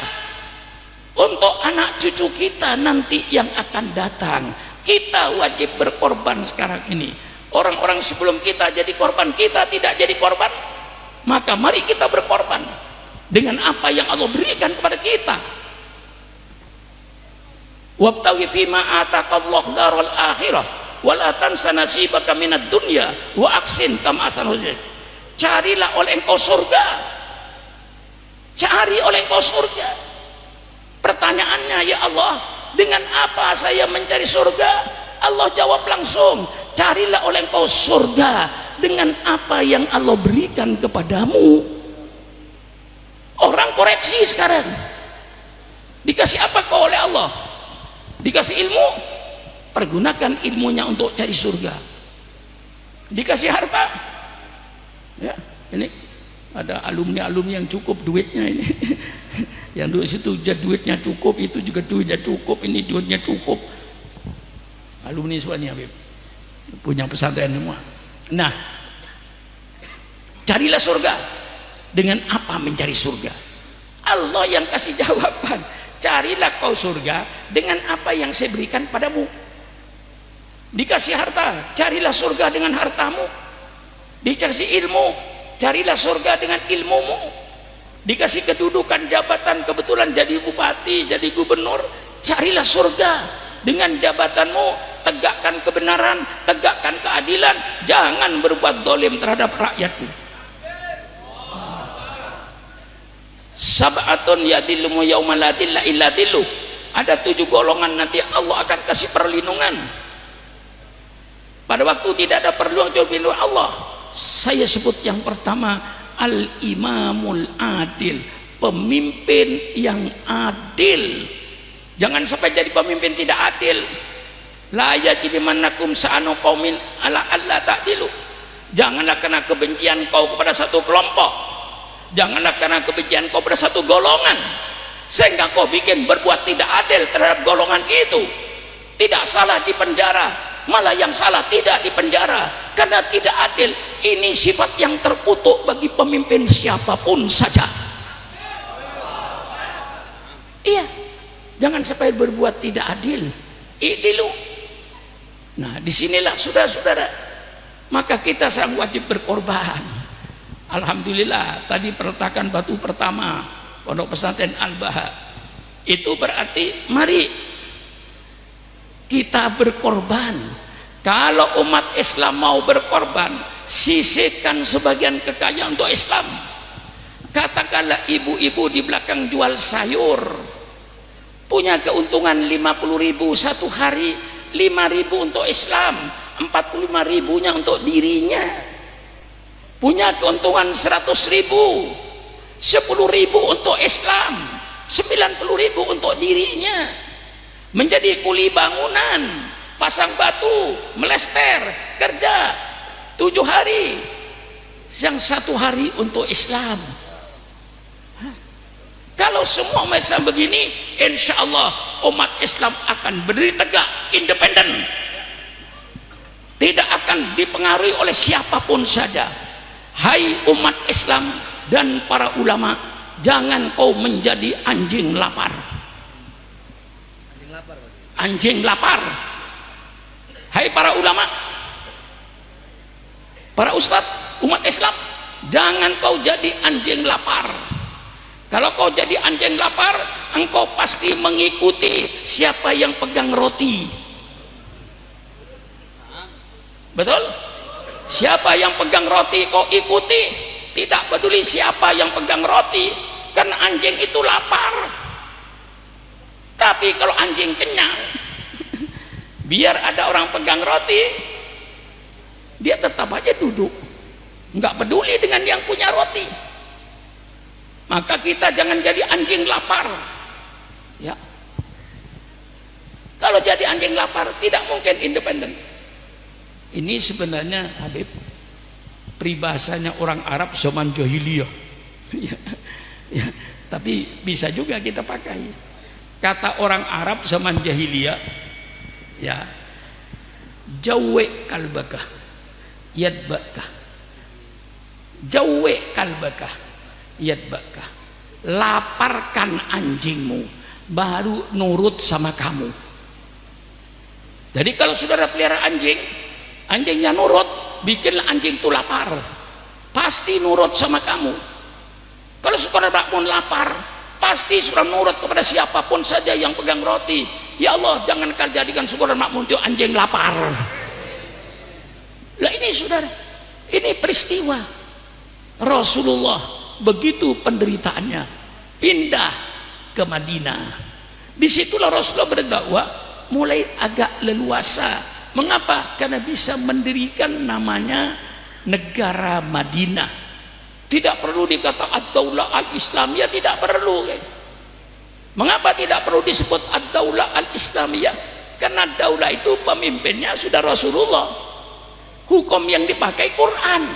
Speaker 1: untuk anak cucu kita nanti yang akan datang kita wajib berkorban sekarang ini. Orang-orang sebelum kita jadi korban kita tidak jadi korban maka mari kita berkorban dengan apa yang Allah berikan kepada kita. Wabtaghi fima ataqallahu daral akhirah wala tansa minad dunya wa aksin kama carilah oleh engkau surga. Cari oleh engkau surga pertanyaannya ya Allah dengan apa saya mencari surga? Allah jawab langsung carilah oleh engkau surga dengan apa yang Allah berikan kepadamu. Orang koreksi sekarang. Dikasih apa kau oleh Allah? Dikasih ilmu? Pergunakan ilmunya untuk cari surga. Dikasih harta? Ya ini ada alumni-alumni yang cukup duitnya ini yang duit situ duitnya cukup itu juga duitnya cukup ini duitnya cukup. Alumni semuanya Habib. Punya pesantren semua. Nah carilah surga. Dengan apa mencari surga? Allah yang kasih jawaban. Carilah kau surga dengan apa yang saya berikan padamu. Dikasih harta carilah surga dengan hartamu. Dikasih ilmu carilah surga dengan ilmumu dikasih kedudukan jabatan kebetulan jadi bupati jadi gubernur carilah surga. Dengan jabatanmu tegakkan kebenaran tegakkan keadilan. Jangan berbuat dolim terhadap rakyatmu. Sab'atun yadillumu yaumaladilla illa dillu ada tujuh golongan nanti Allah akan kasih perlindungan. Pada waktu tidak ada perlindungan Allah. Saya sebut yang pertama al-imamul adil pemimpin yang adil. Jangan sampai jadi pemimpin tidak adil. La yajrimanakum sa'anu qaumin ala alla ta'dilu. Janganlah karena kebencian kau kepada satu kelompok. Janganlah karena kebencian kau pada satu golongan. Sehingga kau bikin berbuat tidak adil terhadap golongan itu tidak salah di penjara malah yang salah tidak dipenjara karena tidak adil ini sifat yang terkutuk bagi pemimpin siapa pun saja. Iya jangan sampai berbuat tidak adil. Idilu nah di sinilah saudara-saudara maka kita sang wajib berkorban. Alhamdulillah tadi perletakan batu pertama pondok pesantren Al-Baha. Itu berarti mari kita berkorban. Kalau umat Islam mau berkorban sisihkan sebagian kekayaan untuk Islam. Katakanlah ibu-ibu di belakang jual sayur. Punya keuntungan 50 ribu satu hari 5 ribu untuk Islam 45 ribunya untuk dirinya. Punya keuntungan 100 ribu 10 ribu untuk Islam 90 ribu untuk dirinya menjadi kuli bangunan pasang batu melester kerja tujuh hari yang satu hari untuk Islam. Kalau semua masa begini insya Allah umat Islam akan berdiri tegak independen. Tidak akan dipengaruhi oleh siapa pun saja. Hai umat Islam dan para ulama jangan kau menjadi anjing lapar anjing lapar. Hai para ulama para ustadz umat Islam jangan kau jadi anjing lapar. Kalau kau jadi anjing lapar engkau pasti mengikuti siapa yang pegang roti. Betul? Siapa yang pegang roti kau ikuti. Tidak peduli siapa yang pegang roti karena anjing itu lapar tapi kalau anjing kenyang biar ada orang pegang roti dia tetap aja duduk. Nggak peduli dengan yang punya roti. Maka kita jangan jadi anjing lapar. Ya. Kalau jadi anjing lapar tidak mungkin independen. Ini sebenarnya Habib peribahasanya orang Arab zaman jahiliyah. Ya, ya, tapi bisa juga kita pakai kata orang Arab zaman jahiliyah ya jawe kalbaka yadbaka. Jawe kalbaka yadbaka. Laparkan anjingmu baru nurut sama kamu. Jadi kalau saudara pelihara anjing anjingnya nurut bikin anjing itu lapar. Pasti nurut sama kamu. Kalau saudara pun lapar pasti saudara nurut kepada siapa pun saja yang pegang roti. Ya Allah jangan kau jadikan saudara makmum itu anjing lapar. Lah ini saudara ini peristiwa. Rasulullah begitu penderitaannya pindah ke Madinah. Di situlah Rasulullah berdakwah mulai agak leluasa. Mengapa? karena bisa mendirikan namanya negara Madinah tidak perlu dikata ad-daulah al-islamiyah. Tidak perlu mengapa tidak perlu disebut ad-daulah al-islamiyah? Karena daulah itu pemimpinnya sudah Rasulullah. Hukum yang dipakai Quran.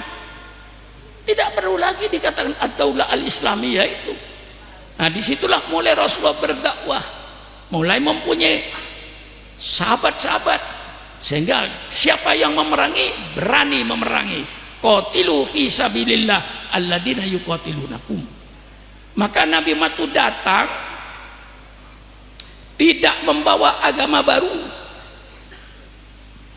Speaker 1: Tidak perlu lagi dikatakan ad-daulah al-islamiyah itu. Nah di situlah mulai Rasulullah berdakwah. Mulai mempunyai sahabat-sahabat. Sehingga siapa yang memerangi berani memerangi qatilu fi sabilillah alladzina yuqatilunakum. Maka Nabi Matu datang tidak membawa agama baru.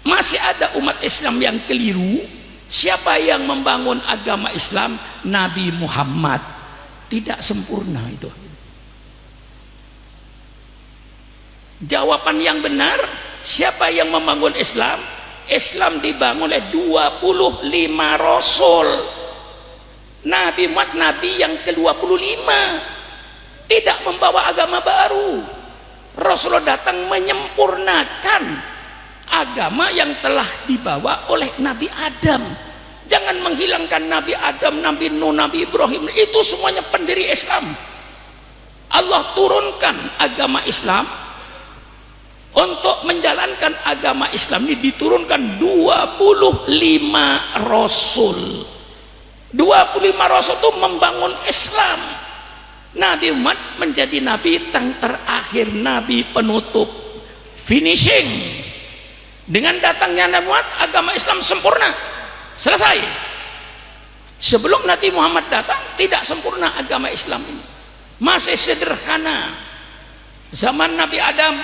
Speaker 1: Masih ada umat Islam yang keliru. Siapa yang membangun agama Islam? Nabi Muhammad. Tidak sempurna itu. Jawaban yang benar siapa yang membangun Islam Islam dibangun oleh 25 rasul. Nabi Muhammad Nabi yang ke-25 tidak membawa agama baru. Rasulullah datang menyempurnakan agama yang telah dibawa oleh Nabi Adam. Jangan menghilangkan Nabi Adam, Nabi Nuh, Nabi Ibrahim. Itu semuanya pendiri Islam. Allah turunkan agama Islam untuk menjalankan agama Islam ini diturunkan 25 Rasul. 25 Rasul itu membangun Islam. Nabi Muhammad menjadi Nabi yang terakhir Nabi penutup finishing. Dengan datangnya Nabi Muhammad agama Islam sempurna. Selesai. Sebelum Nabi Muhammad datang tidak sempurna agama Islam ini. Masih sederhana. Zaman Nabi Adam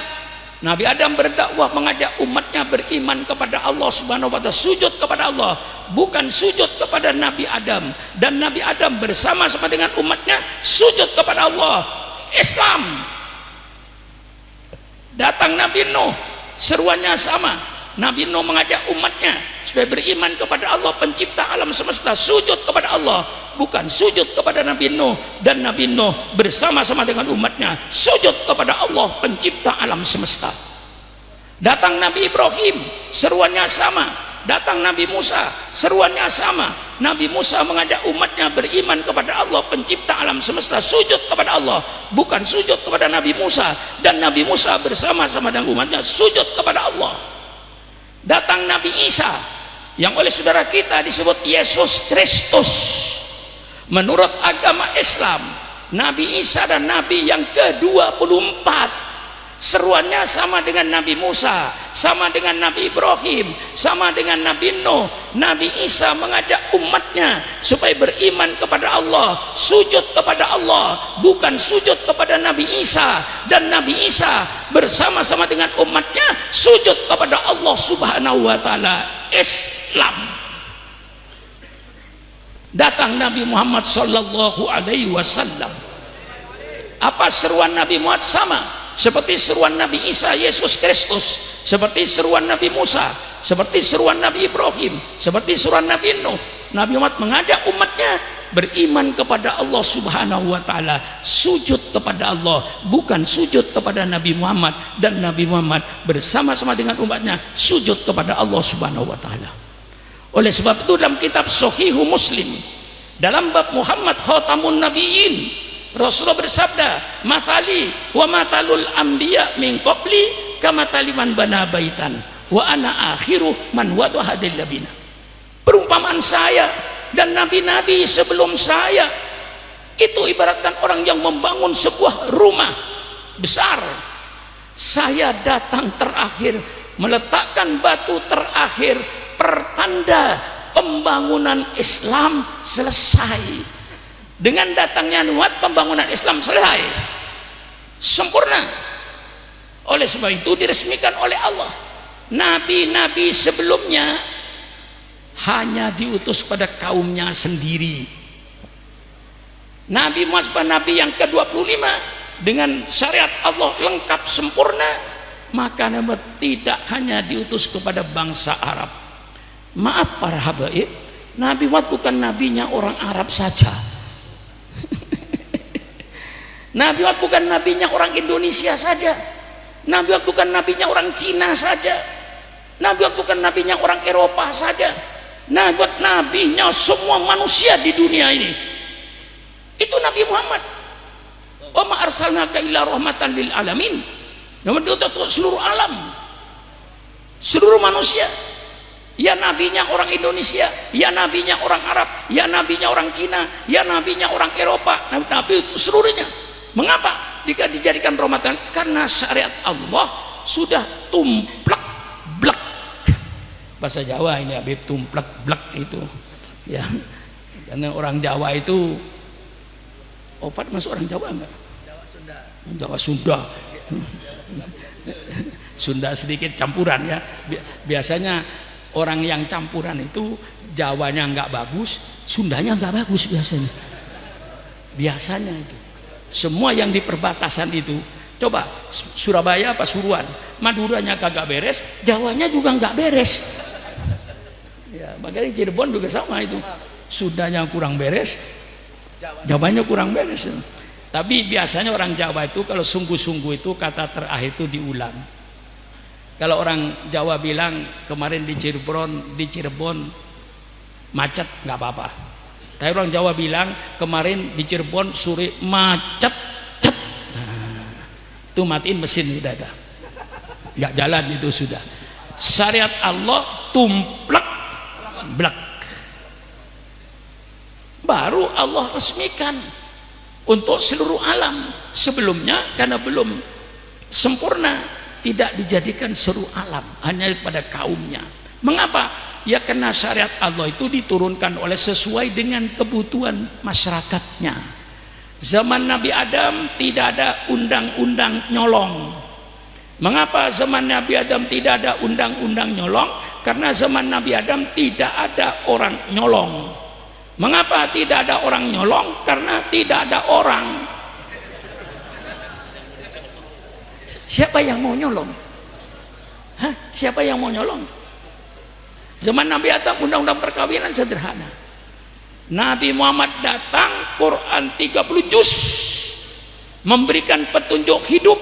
Speaker 1: Nabi Adam berdakwah mengajak umatnya beriman kepada Allah subhanahu wa ta'ala sujud kepada Allah bukan sujud kepada Nabi Adam. Dan Nabi Adam bersama-sama dengan umatnya sujud kepada Allah. Islam. Datang Nabi Nuh seruannya sama Nabi Nuh mengajak umatnya supaya beriman kepada Allah pencipta alam semesta sujud kepada Allah bukan sujud kepada Nabi Nuh. Dan Nabi Nuh bersama-sama dengan umatnya sujud kepada Allah pencipta alam semesta. Datang Nabi Ibrahim seruannya sama. Datang Nabi Musa seruannya sama. Nabi Musa mengajak umatnya beriman kepada Allah pencipta alam semesta sujud kepada Allah bukan sujud kepada Nabi Musa. Dan Nabi Musa bersama-sama dengan umatnya sujud kepada Allah datang Nabi Isa. Yang oleh saudara kita disebut Yesus Kristus. Menurut agama Islam Nabi Isa dan Nabi yang ke-24 seruannya sama dengan Nabi Musa sama dengan Nabi Ibrahim sama dengan Nabi Nuh. Nabi Isa mengajak umatnya supaya beriman kepada Allah sujud kepada Allah bukan sujud kepada Nabi Isa. Dan Nabi Isa bersama-sama dengan umatnya sujud kepada Allah subhanahu wa ta'ala. Islam. Datang Nabi Muhammad sallallahu alaihi wasallam. Apa seruan Nabi Muhammad? Sama seperti seruan Nabi Isa Yesus Kristus. Seperti seruan Nabi Musa. Seperti seruan Nabi Ibrahim. Seperti seruan Nabi Nuh. Nabi Muhammad mengajak umatnya beriman kepada Allah subhanahu wa ta'ala. Sujud kepada Allah bukan sujud kepada Nabi Muhammad. Dan Nabi Muhammad bersama-sama dengan umatnya sujud kepada Allah subhanahu wa ta'ala. Oleh sebab itu dalam kitab Sohihu Muslim dalam bab Muhammad Khatamun Nabiyin Rasulullah bersabda matali wa matalul anbiya min qabli kamatali man bana baitan wa ana akhiru man wadu hadil labina. Perumpamaan saya dan nabi-nabi sebelum saya itu ibaratkan orang yang membangun sebuah rumah besar. Saya datang terakhir meletakkan batu terakhir pertanda pembangunan Islam selesai dengan datangnya nuat pembangunan Islam selesai. Sempurna. Oleh sebab itu diresmikan oleh Allah. Nabi-nabi sebelumnya hanya diutus pada kaumnya sendiri. Nabi Muhammad Nabi yang ke-25 dengan syariat Allah lengkap sempurna maka Nabi tidak hanya diutus kepada bangsa Arab. Maaf para habaib Nabi Muhammad bukan nabinya orang Arab saja Nabi Muhammad bukan nabinya orang Indonesia saja. Nabi Muhammad bukan nabinya orang Cina saja. Nabi Muhammad bukan nabinya orang Eropa saja. Nabi Muhammad nabinya semua manusia di dunia ini. Itu Nabi Muhammad. Wa ma arsalnaka illa rahmatan lil alamin. Diutus untuk seluruh alam. Seluruh manusia. Ya nabinya orang Indonesia. Ya nabinya orang Arab. Ya nabinya orang Cina. Ya nabinya orang Eropa. Nabi itu seluruhnya mengapa dijadikan rahmatan karena syariat Allah sudah tumplak blak bahasa Jawa ini Habib tumplak blak itu ya karena orang Jawa itu opat masuk orang Jawa enggak? Jawa Sunda. Jawa Sunda. Sunda sedikit campuran ya. Biasanya orang yang campuran itu Jawanya enggak bagus, Sundanya enggak bagus biasanya. Biasanya itu. Semua yang di perbatasan itu coba Surabaya apa Suruan Maduranya kagak beres Jawanya juga enggak beres ya makanya Cirebon juga sama itu Sundanya kurang beres Jawabannya kurang beres. Tapi biasanya orang Jawa itu kalau sungguh-sungguh itu kata terakhir itu diulang. Kalau orang Jawa bilang kemarin di Cirebon, di Cirebon macet nggak apa-apa. Tapi orang Jawa bilang kemarin di Cirebon sore macet, cet. Nah, itu matiin mesin sudah ada. Nggak jalan itu sudah. Syariat Allah tumplek blak baru Allah resmikan untuk seluruh alam sebelumnya karena belum sempurna tidak dijadikan seluruh alam hanya pada kaumnya mengapa? Ya karena syariat Allah itu diturunkan oleh sesuai dengan kebutuhan masyarakatnya zaman Nabi Adam tidak ada undang-undang nyolong mengapa zaman Nabi Adam tidak ada undang-undang nyolong karena zaman Nabi Adam tidak ada orang nyolong Mengapa tidak ada orang nyolong? Karena tidak ada orang. Siapa yang mau nyolong? Hah? Siapa yang mau nyolong? Zaman Nabi Adam undang-undang perkawinan sederhana. Nabi Muhammad datang Quran 30 juz memberikan petunjuk hidup.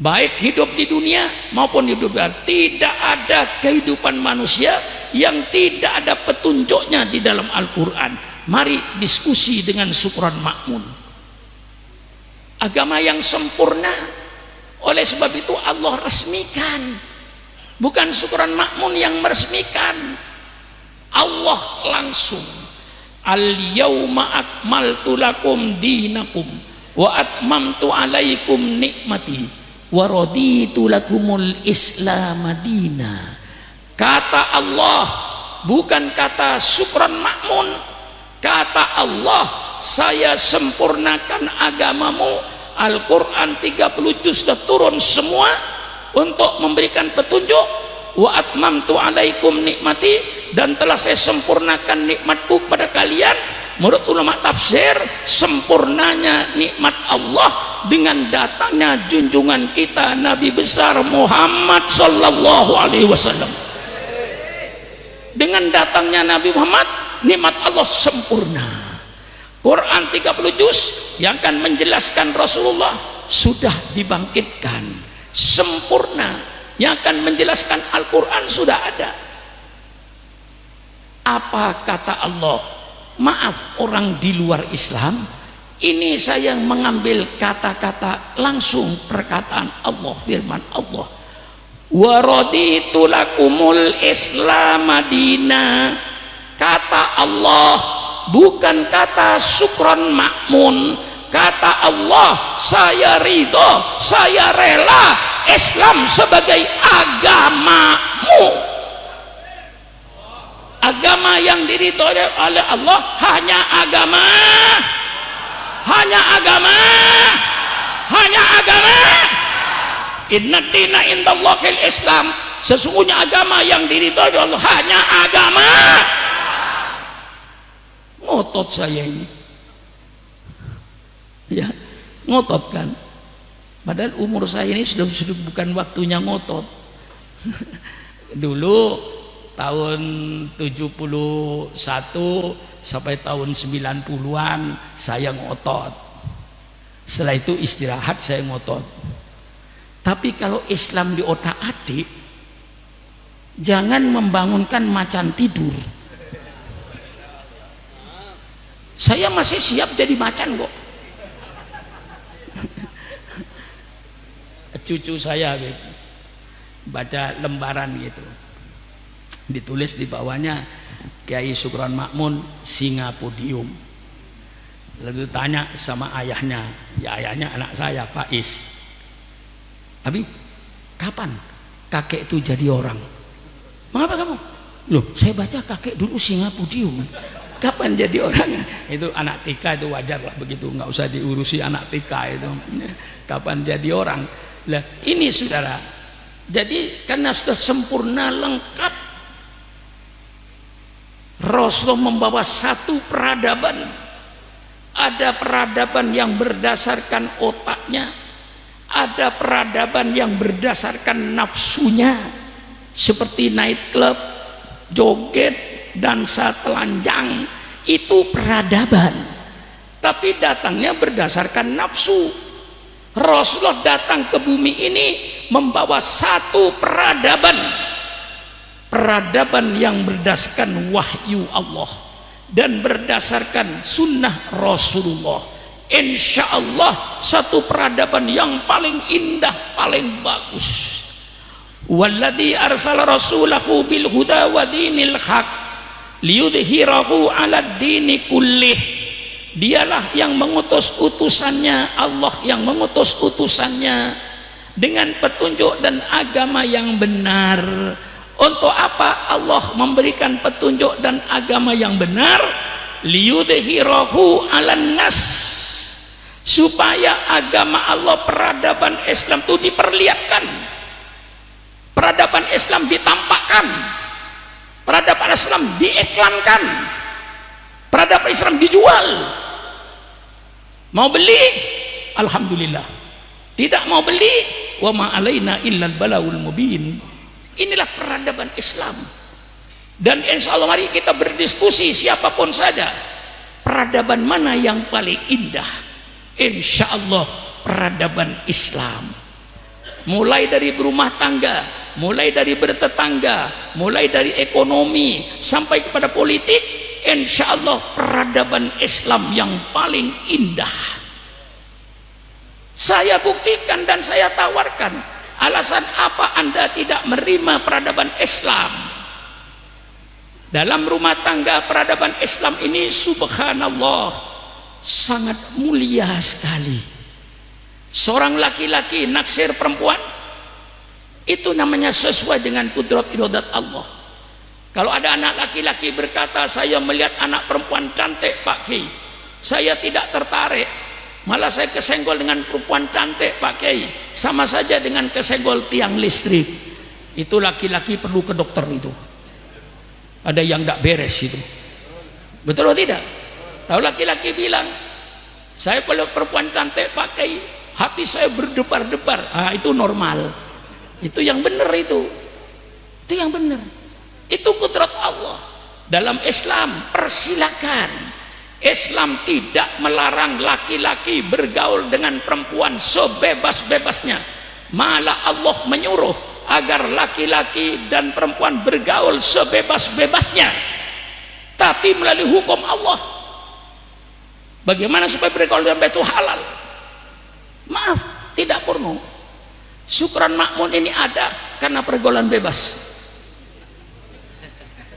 Speaker 1: Baik hidup di dunia maupun hidup di tidak ada kehidupan manusia yang tidak ada petunjuknya di dalam Al-Quran. Mari diskusi dengan syukuran makmun agama yang sempurna oleh sebab itu Allah resmikan bukan syukuran makmun yang meresmikan. Allah langsung. Al yawma akmaltu lakum dinakum wa atmamtu alaikum nikmati waraditu lakumul islam madina kata Allah bukan kata syukran makmun. Kata Allah saya sempurnakan agamamu. Al-Quran 30 juz sudah turun semua untuk memberikan petunjuk wa atmamtu nikmati dan telah saya sempurnakan nikmatku kepada kalian. Menurut ulama tafsir sempurnanya nikmat Allah dengan datangnya junjungan kita Nabi besar Muhammad sallallahu alaihi wasallam. Dengan datangnya Nabi Muhammad nikmat Allah sempurna. Quran 30 juz yang akan menjelaskan Rasulullah sudah dibangkitkan sempurna. Yang akan menjelaskan Al-Quran sudah ada. Apa kata Allah? Maaf orang di luar Islam ini saya mengambil kata-kata langsung perkataan Allah firman Allah. Waraditu lakumul islam kata Allah bukan kata syukron makmun kata Allah saya ridho saya rela Islam sebagai agamamu. Agama yang diridhoi oleh Allah hanya agama. Hanya agama. Hanya agama. Inna dina indallahil islam sesungguhnya agama yang diridhoi Allah hanya agama. Ngotot saya ini ya ngotot kan? Padahal umur saya ini sudah, sudah bukan waktunya ngotot. Dulu tahun 71 sampai tahun 90-an saya ngotot. Setelah itu istirahat saya ngotot. Tapi kalau Islam di otak adik jangan membangunkan macan tidur. Saya masih siap jadi macan kok cucu saya baca lembaran gitu. Ditulis di bawahnya Kiai Sukron Makmun singa podium lalu tanya sama ayahnya ya ayahnya anak saya Faiz. Abi kapan kakek itu jadi orang? Mengapa kamu? Loh saya baca kakek dulu singa podium kapan jadi orang? Itu anak tika itu wajar lah begitu nggak usah diurusi anak tika itu. Kapan jadi orang lah ini saudara jadi karena sudah sempurna lengkap Rasulullah membawa satu peradaban. Ada peradaban yang berdasarkan otaknya ada peradaban yang berdasarkan nafsunya seperti night club joget dansa telanjang itu peradaban. Tapi datangnya berdasarkan nafsu Rasulullah datang ke bumi ini membawa satu peradaban. Peradaban yang berdasarkan wahyu Allah dan berdasarkan sunnah Rasulullah. Insya Allah satu peradaban yang paling indah paling bagus. Walladhi arsala rasulahu bil huda wa dinil haq liyudhirahu ala dini kullih dialah yang mengutus utusannya Allah yang mengutus utusannya dengan petunjuk dan agama yang benar. Untuk apa Allah memberikan petunjuk dan agama yang benar? Liyudhirahu ala nas. Supaya agama Allah peradaban Islam itu diperlihatkan. Peradaban Islam ditampakkan. Peradaban Islam diiklankan peradaban Islam dijual. Mau beli? Alhamdulillah. Tidak mau beli? Wa ma alaina illal balawul mubin. Inilah peradaban Islam. Dan insya Allah mari kita berdiskusi siapa pun saja. Peradaban mana yang paling indah? Insya Allah peradaban Islam. Mulai dari berumah tangga mulai dari bertetangga mulai dari ekonomi sampai kepada politik insya Allah peradaban Islam yang paling indah. Saya buktikan dan saya tawarkan alasan apa anda tidak menerima peradaban Islam? Dalam rumah tangga peradaban Islam ini subhanallah sangat mulia sekali. Seorang laki-laki naksir perempuan itu namanya sesuai dengan kudrat irodat Allah kalau ada anak laki-laki berkata, saya melihat anak perempuan cantik Pak Kiai, saya tidak tertarik. Malah saya kesenggol dengan perempuan cantik Pak Kiai, sama saja dengan kesenggol tiang listrik. Itu laki-laki perlu ke dokter itu. Ada yang tidak beres itu. Betul atau tidak? Tahu laki-laki bilang, saya kalau perempuan cantik Pak Kiai, hati saya berdebar-debar. Ah, itu normal. Itu yang benar itu. Itu yang benar itu kudrat Allah. Dalam Islam persilakan. Islam tidak melarang laki-laki bergaul dengan perempuan sebebas-bebasnya. Malah Allah menyuruh agar laki-laki dan perempuan bergaul sebebas-bebasnya. Tapi melalui hukum Allah. Bagaimana supaya bergaul dengan itu halal? Maaf tidak porno syukuran makmun ini ada karena pergaulan bebas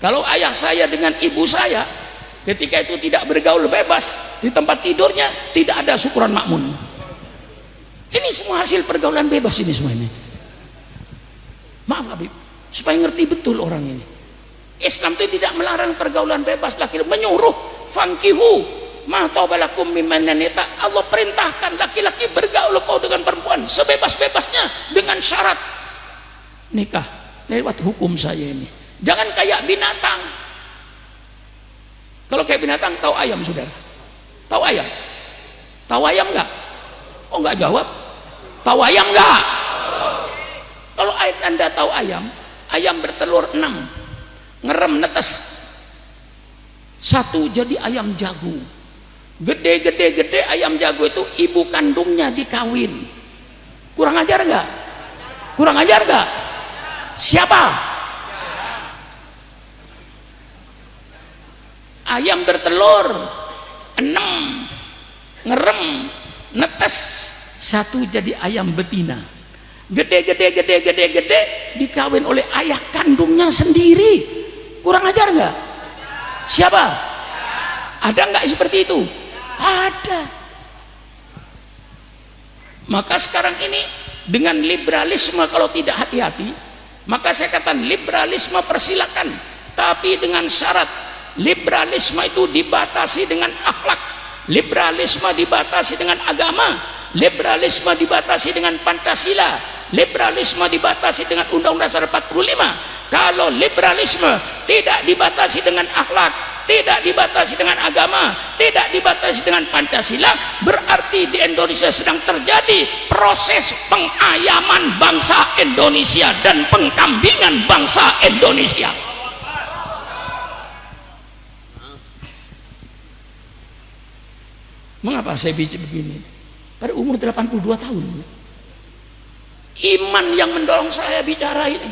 Speaker 1: kalau ayah saya dengan ibu saya ketika itu tidak bergaul bebas di tempat tidurnya tidak ada syukuran makmun ini semua hasil pergaulan bebas ini semua ini. Maaf Habib. Supaya ngerti betul orang ini. Islam itu tidak melarang pergaulan bebas. Laki menyuruh fangkihu Allah perintahkan laki-laki bergaul kau dengan perempuan sebebas-bebasnya dengan syarat nikah lewat hukum saya ini jangan kayak binatang. Kalau kayak binatang tahu ayam saudara? Tahu ayam? Tahu ayam enggak oh enggak jawab. Tahu ayam enggak kalau anda tahu ayam ayam bertelur enam ngerem netes. Satu jadi ayam jago. Gede-gede-gede ayam jago itu ibu kandungnya dikawin. Kurang ajar gak? kurang ajar gak? siapa? Ayam bertelur enam ngerem netes satu jadi ayam betina gede-gede gede-gede gede dikawin oleh ayah kandungnya sendiri kurang ajar gak? siapa? ada nggak seperti itu? ada maka sekarang ini dengan liberalisme kalau tidak hati-hati maka saya katakan liberalisme persilakan tapi dengan syarat liberalisme itu dibatasi dengan akhlak. Liberalisme dibatasi dengan agama. Liberalisme dibatasi dengan Pancasila. Liberalisme dibatasi dengan Undang-Undang Dasar 45 kalau liberalisme tidak dibatasi dengan akhlak tidak dibatasi dengan agama tidak dibatasi dengan Pancasila berarti di Indonesia sedang terjadi proses pengayaman bangsa Indonesia dan pengkambingan bangsa Indonesia mengapa saya bicara begini? Pada umur 82 tahun. Iman yang mendorong saya bicara ini.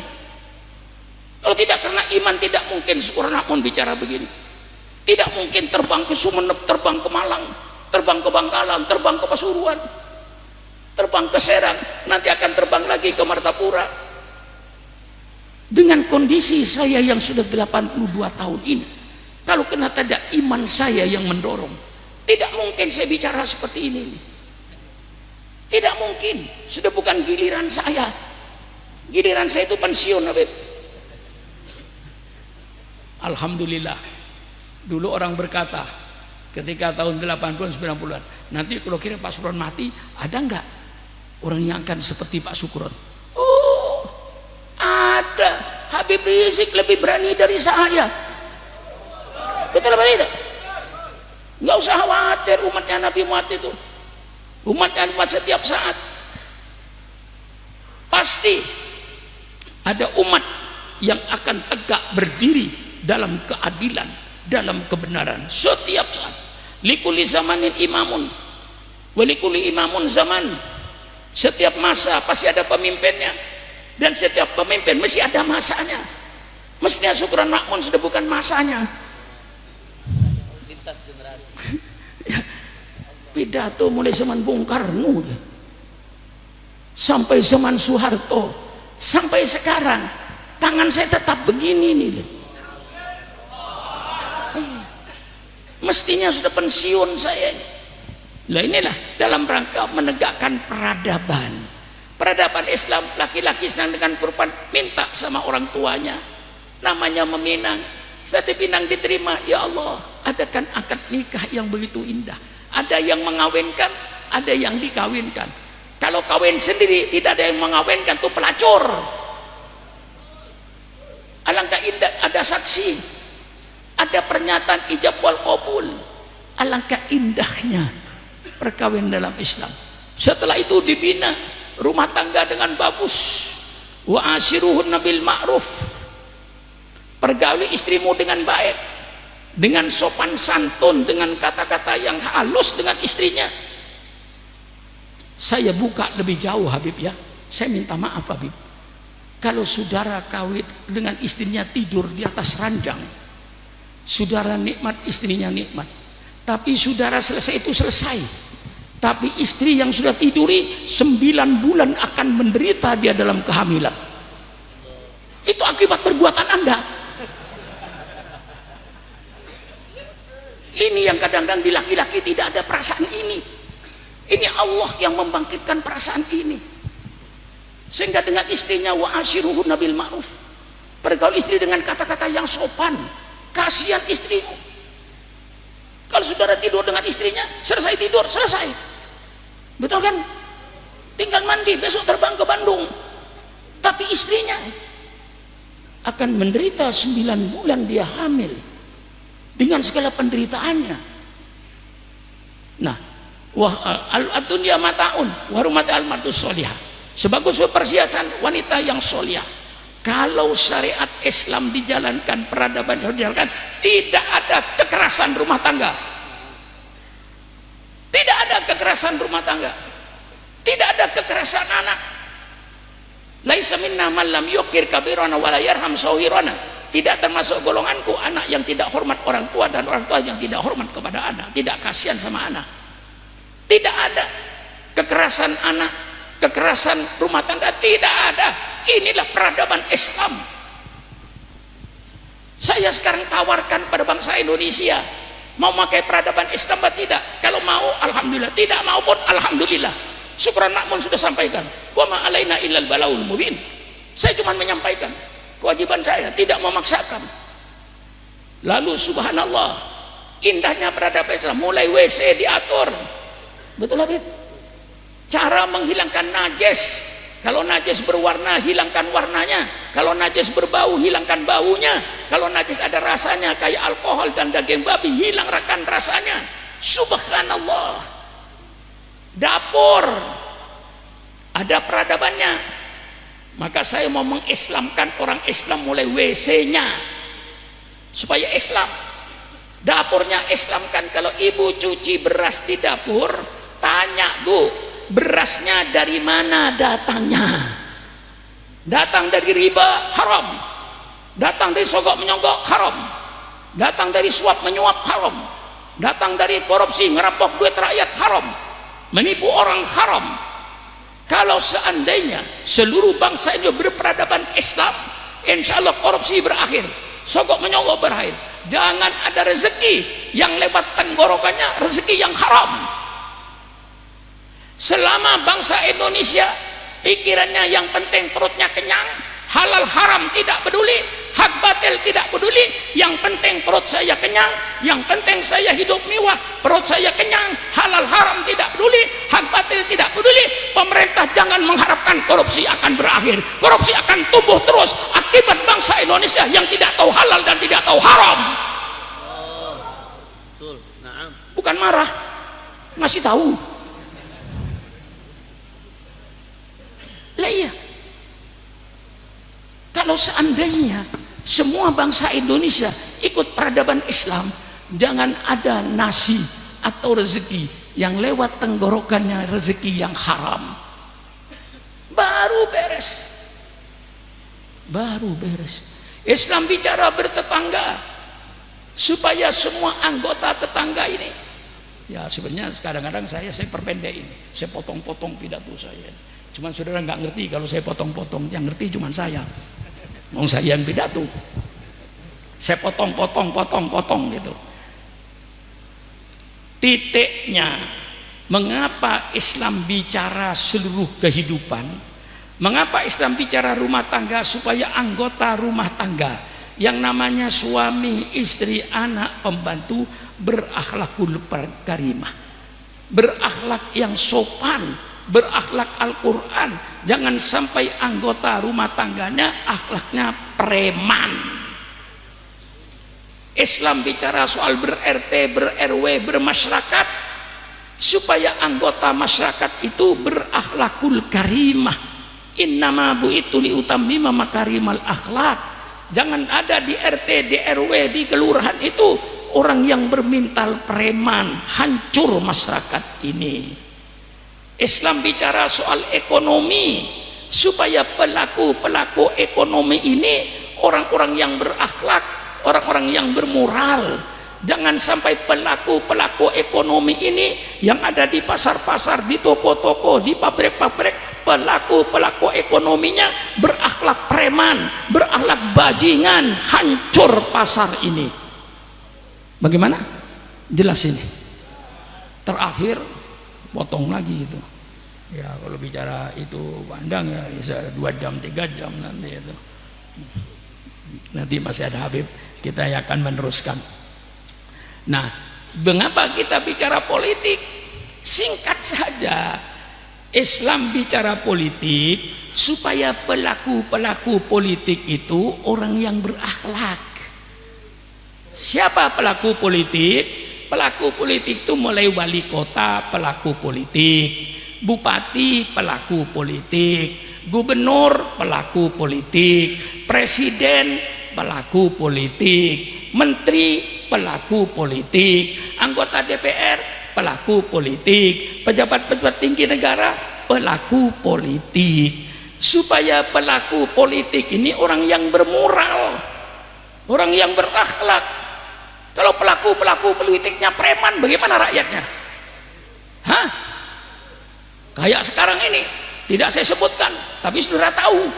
Speaker 1: Kalau tidak karena iman tidak mungkin seorang pun bicara begini. Tidak mungkin terbang ke Sumeneb terbang ke Malang terbang ke Bangkalan terbang ke Pasuruan terbang ke Serang nanti akan terbang lagi ke Martapura. Dengan kondisi saya yang sudah 82 tahun ini kalau kena tidak iman saya yang mendorong tidak mungkin saya bicara seperti ini tidak mungkin sudah bukan giliran saya giliran saya itu pensiun Habib Alhamdulillah Dulu orang berkata ketika tahun 80-an 90-an, nanti kalau kira Pak Sukron mati, ada enggak orang yang akan seperti Pak Sukron? Oh, ada. Habib Rizik lebih berani dari saya. Betul apa tidak? Enggak usah khawatir umatnya Nabi Muhammad itu. Umatnya umat setiap saat. Pasti ada umat yang akan tegak berdiri dalam keadilan dalam kebenaran setiap saat. Likuli zamanin imamun. Walikuli imamun zaman. Setiap masa pasti ada pemimpinnya. Dan setiap pemimpin mesti ada masanya. Mestinya syukuran makmun sudah bukan masanya pidato mulai zaman Bung Karno sampai zaman Soeharto. Sampai sekarang tangan saya tetap begini nih mestinya sudah pensiun saya lah inilah dalam rangka menegakkan peradaban. Peradaban Islam laki-laki senang dengan perempuan minta sama orang tuanya. Namanya meminang. Setelah dipinang diterima ya Allah adakan akad nikah yang begitu indah ada yang mengawinkan ada yang dikawinkan. Kalau kawin sendiri tidak ada yang mengawinkan itu pelacur. Alangkah indah ada saksi. Ada pernyataan ijab wal qabul. Alangkah indahnya perkawinan dalam Islam. Setelah itu dibina rumah tangga dengan bagus. Wa asiruhun nabil ma'ruf. Pergauli istrimu dengan baik dengan sopan santun dengan kata-kata yang halus dengan istrinya. Saya buka lebih jauh Habib ya. Saya minta maaf Habib. Kalau saudara kawin dengan istrinya tidur di atas ranjang saudara nikmat istrinya nikmat. Tapi saudara selesai itu selesai. Tapi istri yang sudah tiduri sembilan bulan akan menderita dia dalam kehamilan. Itu akibat perbuatan anda ini yang kadang-kadang di laki-laki tidak ada perasaan ini ini Allah yang membangkitkan perasaan ini sehingga dengan istrinya wa asyiruhu nabil ma'ruf Pergaul istri dengan kata-kata yang sopan. Kasihan istrimu. Kalau saudara tidur dengan istrinya, selesai tidur, selesai. Betul kan? Tinggal mandi, besok terbang ke Bandung. Tapi istrinya akan menderita 9 bulan dia hamil dengan segala penderitaannya. Nah, wah al dunia mataun warumat al martus solihah. Sebagus persiasan wanita yang solihah kalau syariat Islam dijalankan, peradaban Islam dijalankan, tidak ada kekerasan rumah tangga. Tidak ada kekerasan rumah tangga. Tidak ada kekerasan anak. Laisa minna man lam yukir kabirana wala yarham sawirana. Tidak termasuk golonganku anak yang tidak hormat orang tua dan orang tua yang tidak hormat kepada anak, tidak kasihan sama anak. Tidak ada kekerasan anak, kekerasan rumah tangga tidak ada. Inilah peradaban Islam. Saya sekarang tawarkan pada bangsa Indonesia mau pakai peradaban Islam atau tidak? Kalau mau Alhamdulillah. Tidak mau pun Alhamdulillah. Syukuran makmun sudah sampaikan. Wa ma'alaina illal balaul mubin. Saya cuma menyampaikan kewajiban saya tidak memaksakan lalu subhanallah indahnya peradaban Islam mulai WC diatur betul Habib cara menghilangkan najis kalau najis berwarna, hilangkan warnanya. Kalau najis berbau, hilangkan baunya. Kalau najis ada rasanya kayak alkohol dan daging babi, hilang rakan rasanya. Subhanallah. Dapur ada peradabannya. Maka saya mau mengislamkan orang Islam mulai WC-nya supaya Islam. Dapurnya Islamkan. Kalau ibu cuci beras di dapur, tanya bu, berasnya dari mana datangnya? Datang dari riba haram. Datang dari sogok menyogok haram. Datang dari suap menyuap haram. Datang dari korupsi ngerampok duit rakyat haram. Menipu orang haram kalau seandainya seluruh bangsa ini berperadaban Islam insya Allah korupsi berakhir. Sogok menyogok berakhir. Jangan ada rezeki yang lewat tenggorokannya rezeki yang haram. Selama bangsa Indonesia pikirannya yang penting perutnya kenyang halal haram tidak peduli. Hak batil tidak peduli. Yang penting perut saya kenyang. Yang penting saya hidup mewah perut saya kenyang. Halal haram tidak peduli. Hak batil tidak peduli. Pemerintah jangan mengharapkan korupsi akan berakhir. Korupsi akan tumbuh terus akibat bangsa Indonesia yang tidak tahu halal dan tidak tahu haram. Bukan marah. Masih tahu. Lah iya. Kalau seandainya semua bangsa Indonesia ikut peradaban Islam, jangan ada nasi atau rezeki yang lewat tenggorokannya rezeki yang haram. Baru beres. Baru beres. Islam bicara bertetangga supaya semua anggota tetangga ini ya sebenarnya kadang-kadang saya saya perpendek ini saya potong-potong pidato saya Cuma saudara nggak ngerti kalau saya potong-potong, yang ngerti cuma saya. Mau saya yang pidato. Saya potong-potong, potong-potong gitu. Titiknya, mengapa Islam bicara seluruh kehidupan? Mengapa Islam bicara rumah tangga supaya anggota rumah tangga yang namanya suami, istri, anak, pembantu berakhlakul karimah. Berakhlak yang sopan, berakhlak Al-Quran jangan sampai anggota rumah tangganya akhlaknya preman. Islam bicara soal ber-RT, ber-RW, bermasyarakat supaya anggota masyarakat itu berakhlakul karimah. Innama bu itu liutamima makarimal akhlak. Jangan ada di RT, di RW, di kelurahan itu orang yang bermintal preman hancur masyarakat ini Islam bicara soal ekonomi supaya pelaku-pelaku ekonomi ini orang-orang yang berakhlak, orang-orang yang bermoral. Jangan sampai pelaku-pelaku ekonomi ini yang ada di pasar-pasar, di toko-toko, di pabrik-pabrik, pelaku-pelaku ekonominya berakhlak preman, berakhlak bajingan, hancur pasar ini. Bagaimana? Jelas ini. Terakhir potong lagi itu ya kalau bicara itu pandang ya bisa dua jam tiga jam nanti itu. Nanti masih ada Habib kita akan meneruskan. Nah mengapa kita bicara politik? Singkat saja. Islam bicara politik supaya pelaku-pelaku politik itu orang yang berakhlak. Siapa pelaku politik? Pelaku politik itu mulai wali kota pelaku politik bupati pelaku politik gubernur pelaku politik, presiden pelaku politik, menteri pelaku politik, anggota DPR pelaku politik, pejabat-pejabat tinggi negara pelaku politik. Supaya pelaku politik ini orang yang bermoral, orang yang berakhlak. Kalau pelaku-pelaku politiknya preman, bagaimana rakyatnya? Hah? Kayak sekarang ini, tidak saya sebutkan tapi saudara tahu.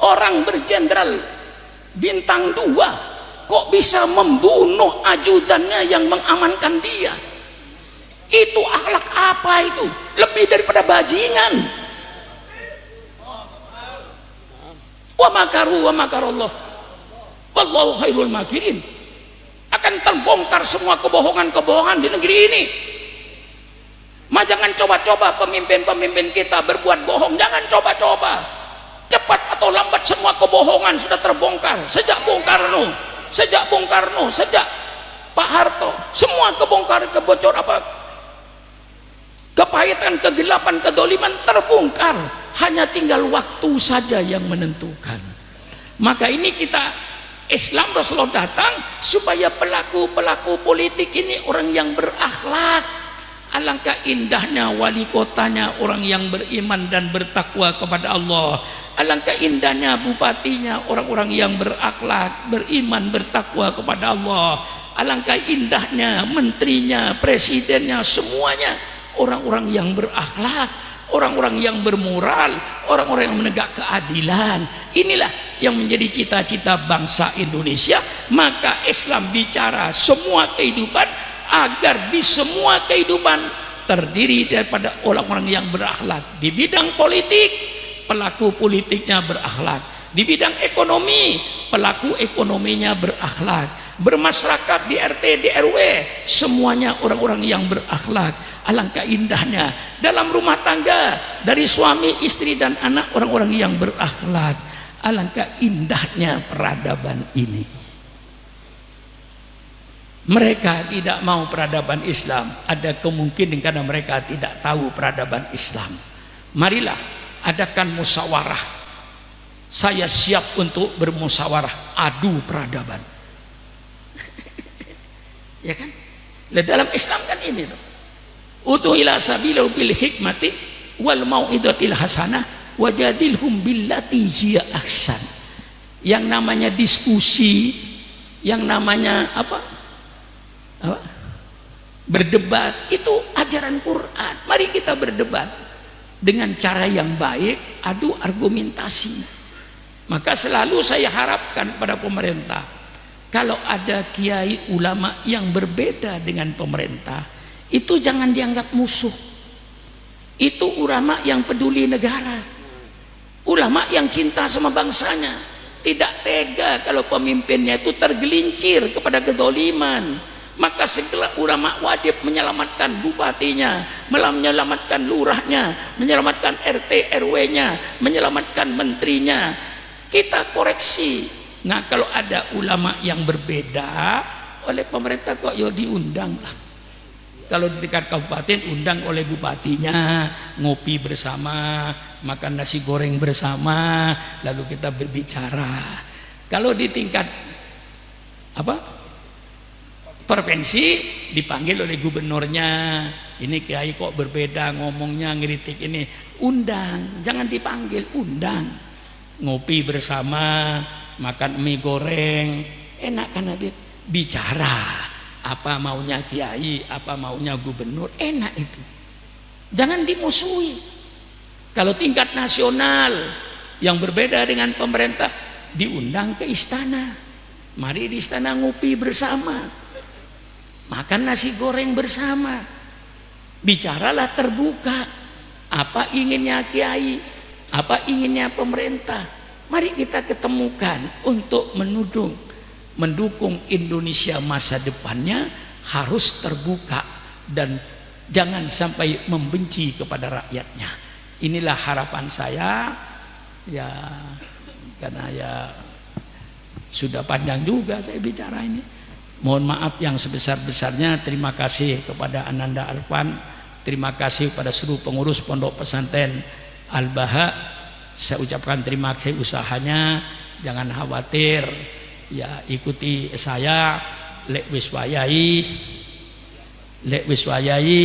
Speaker 1: Orang berjenderal bintang dua kok bisa membunuh ajudannya yang mengamankan dia? Itu akhlak apa itu? Lebih daripada bajingan. Wa makaru wa makarallah wallahu khairul makirin. Akan terbongkar semua kebohongan-kebohongan di negeri ini Ma jangan coba-coba pemimpin-pemimpin kita berbuat bohong, jangan coba-coba. Cepat atau lambat semua kebohongan sudah terbongkar. Sejak Bung Karno, sejak Bung Karno, sejak Pak Harto, semua kebongkar, kebocor apa kepahitan, kegelapan, kedoliman terbongkar. Hanya tinggal waktu saja yang menentukan. Maka ini kita Islam Rasulullah datang supaya pelaku-pelaku politik ini orang yang berakhlak Alangkah indahnya wali kotanya orang yang beriman dan bertakwa kepada Allah. Alangkah indahnya bupatinya orang-orang yang berakhlak, beriman, bertakwa kepada Allah. Alangkah indahnya menterinya, presidennya, semuanya orang-orang yang berakhlak, orang-orang yang bermoral, orang-orang yang menegak keadilan. Inilah yang menjadi cita-cita bangsa Indonesia. Maka Islam bicara semua kehidupan agar di semua kehidupan terdiri daripada orang-orang yang berakhlak. Di bidang politik pelaku politiknya berakhlak. Di bidang ekonomi pelaku ekonominya berakhlak. Bermasyarakat di RT di RW semuanya orang-orang yang berakhlak. Alangkah indahnya dalam rumah tangga dari suami istri dan anak orang-orang yang berakhlak. Alangkah indahnya peradaban ini mereka tidak mau peradaban Islam. Ada kemungkinan karena mereka tidak tahu peradaban Islam. Marilah adakan musyawarah. Saya siap untuk bermusyawarah. Adu peradaban. Ya kan? Dalam Islam kan ini tuh. Utu ila sabilu bil hikmati wal mau'idatil hasanah wajadilhum billati hiya ahsan. Yang namanya diskusi yang namanya apa apa? berdebat. Itu ajaran Quran. Mari kita berdebat dengan cara yang baik adu argumentasi. Maka selalu saya harapkan pada pemerintah kalau ada kiai ulama yang berbeda dengan pemerintah itu jangan dianggap musuh. Itu ulama yang peduli negara. Ulama yang cinta sama bangsanya. Tidak tega kalau pemimpinnya itu tergelincir kepada kedoliman maka segala ulama wajib menyelamatkan bupatinya menyelamatkan lurahnya menyelamatkan RT RW-nya menyelamatkan menterinya. Kita koreksi. Nah kalau ada ulama yang berbeda oleh pemerintah kok ya diundang lah. Kalau di tingkat kabupaten undang oleh bupatinya. Ngopi bersama makan nasi goreng bersama lalu kita berbicara. Kalau di tingkat apa provinsi dipanggil oleh gubernurnya. Ini kiai kok berbeda ngomongnya ngeritik ini. Undang jangan dipanggil undang. Ngopi bersama makan mie goreng. Enak kan Habib bicara apa maunya kiai apa maunya gubernur enak itu. Jangan dimusuhi. Kalau tingkat nasional yang berbeda dengan pemerintah diundang ke istana. Mari di istana ngopi bersama makan nasi goreng bersama. Bicaralah terbuka. Apa inginnya kiai? Apa inginnya pemerintah? Mari kita ketemukan untuk menudung mendukung Indonesia masa depannya harus terbuka dan jangan sampai membenci kepada rakyatnya. Inilah harapan saya. Ya karena ya sudah panjang juga saya bicara ini mohon maaf yang sebesar-besarnya. Terima kasih kepada Ananda Alfan. Terima kasih kepada seluruh pengurus pondok pesantren Al-Baha. Saya ucapkan terima kasih usahanya. Jangan khawatir. Ya ikuti saya. Lek wiswayai lek wiswayai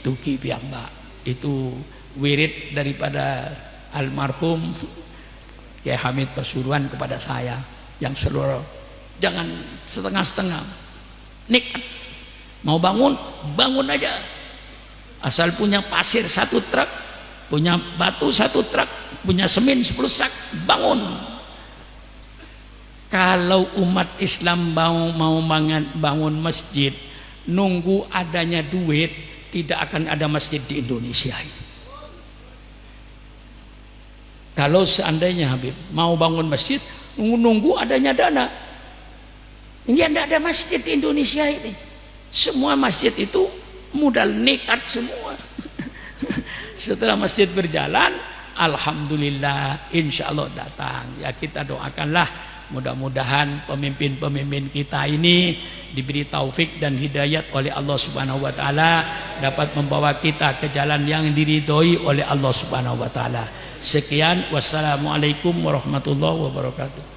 Speaker 1: tuki piyambak. Itu wirid daripada almarhum Kiai Hamid Pasuruan kepada saya. Yang seluruh jangan setengah-setengah. Nikat mau bangun bangun aja. Asal punya pasir satu truk punya batu satu truk punya semen sepuluh sak bangun. Kalau umat Islam mau mau bangun, masjid nunggu adanya duit tidak akan ada masjid di Indonesia kalau seandainya Habib mau bangun masjid, nunggu-nunggu adanya dana. Ini tidak ada masjid di Indonesia ini. Semua masjid itu modal nekat semua. Setelah masjid berjalan, Alhamdulillah, insya Allah datang. Ya kita doakanlah mudah-mudahan pemimpin-pemimpin kita ini diberi taufik dan hidayat oleh Allah Subhanahu wa taala dapat membawa kita ke jalan yang diridhoi oleh Allah Subhanahu wa taala. Sekian wassalamualaikum warahmatullahi wabarakatuh.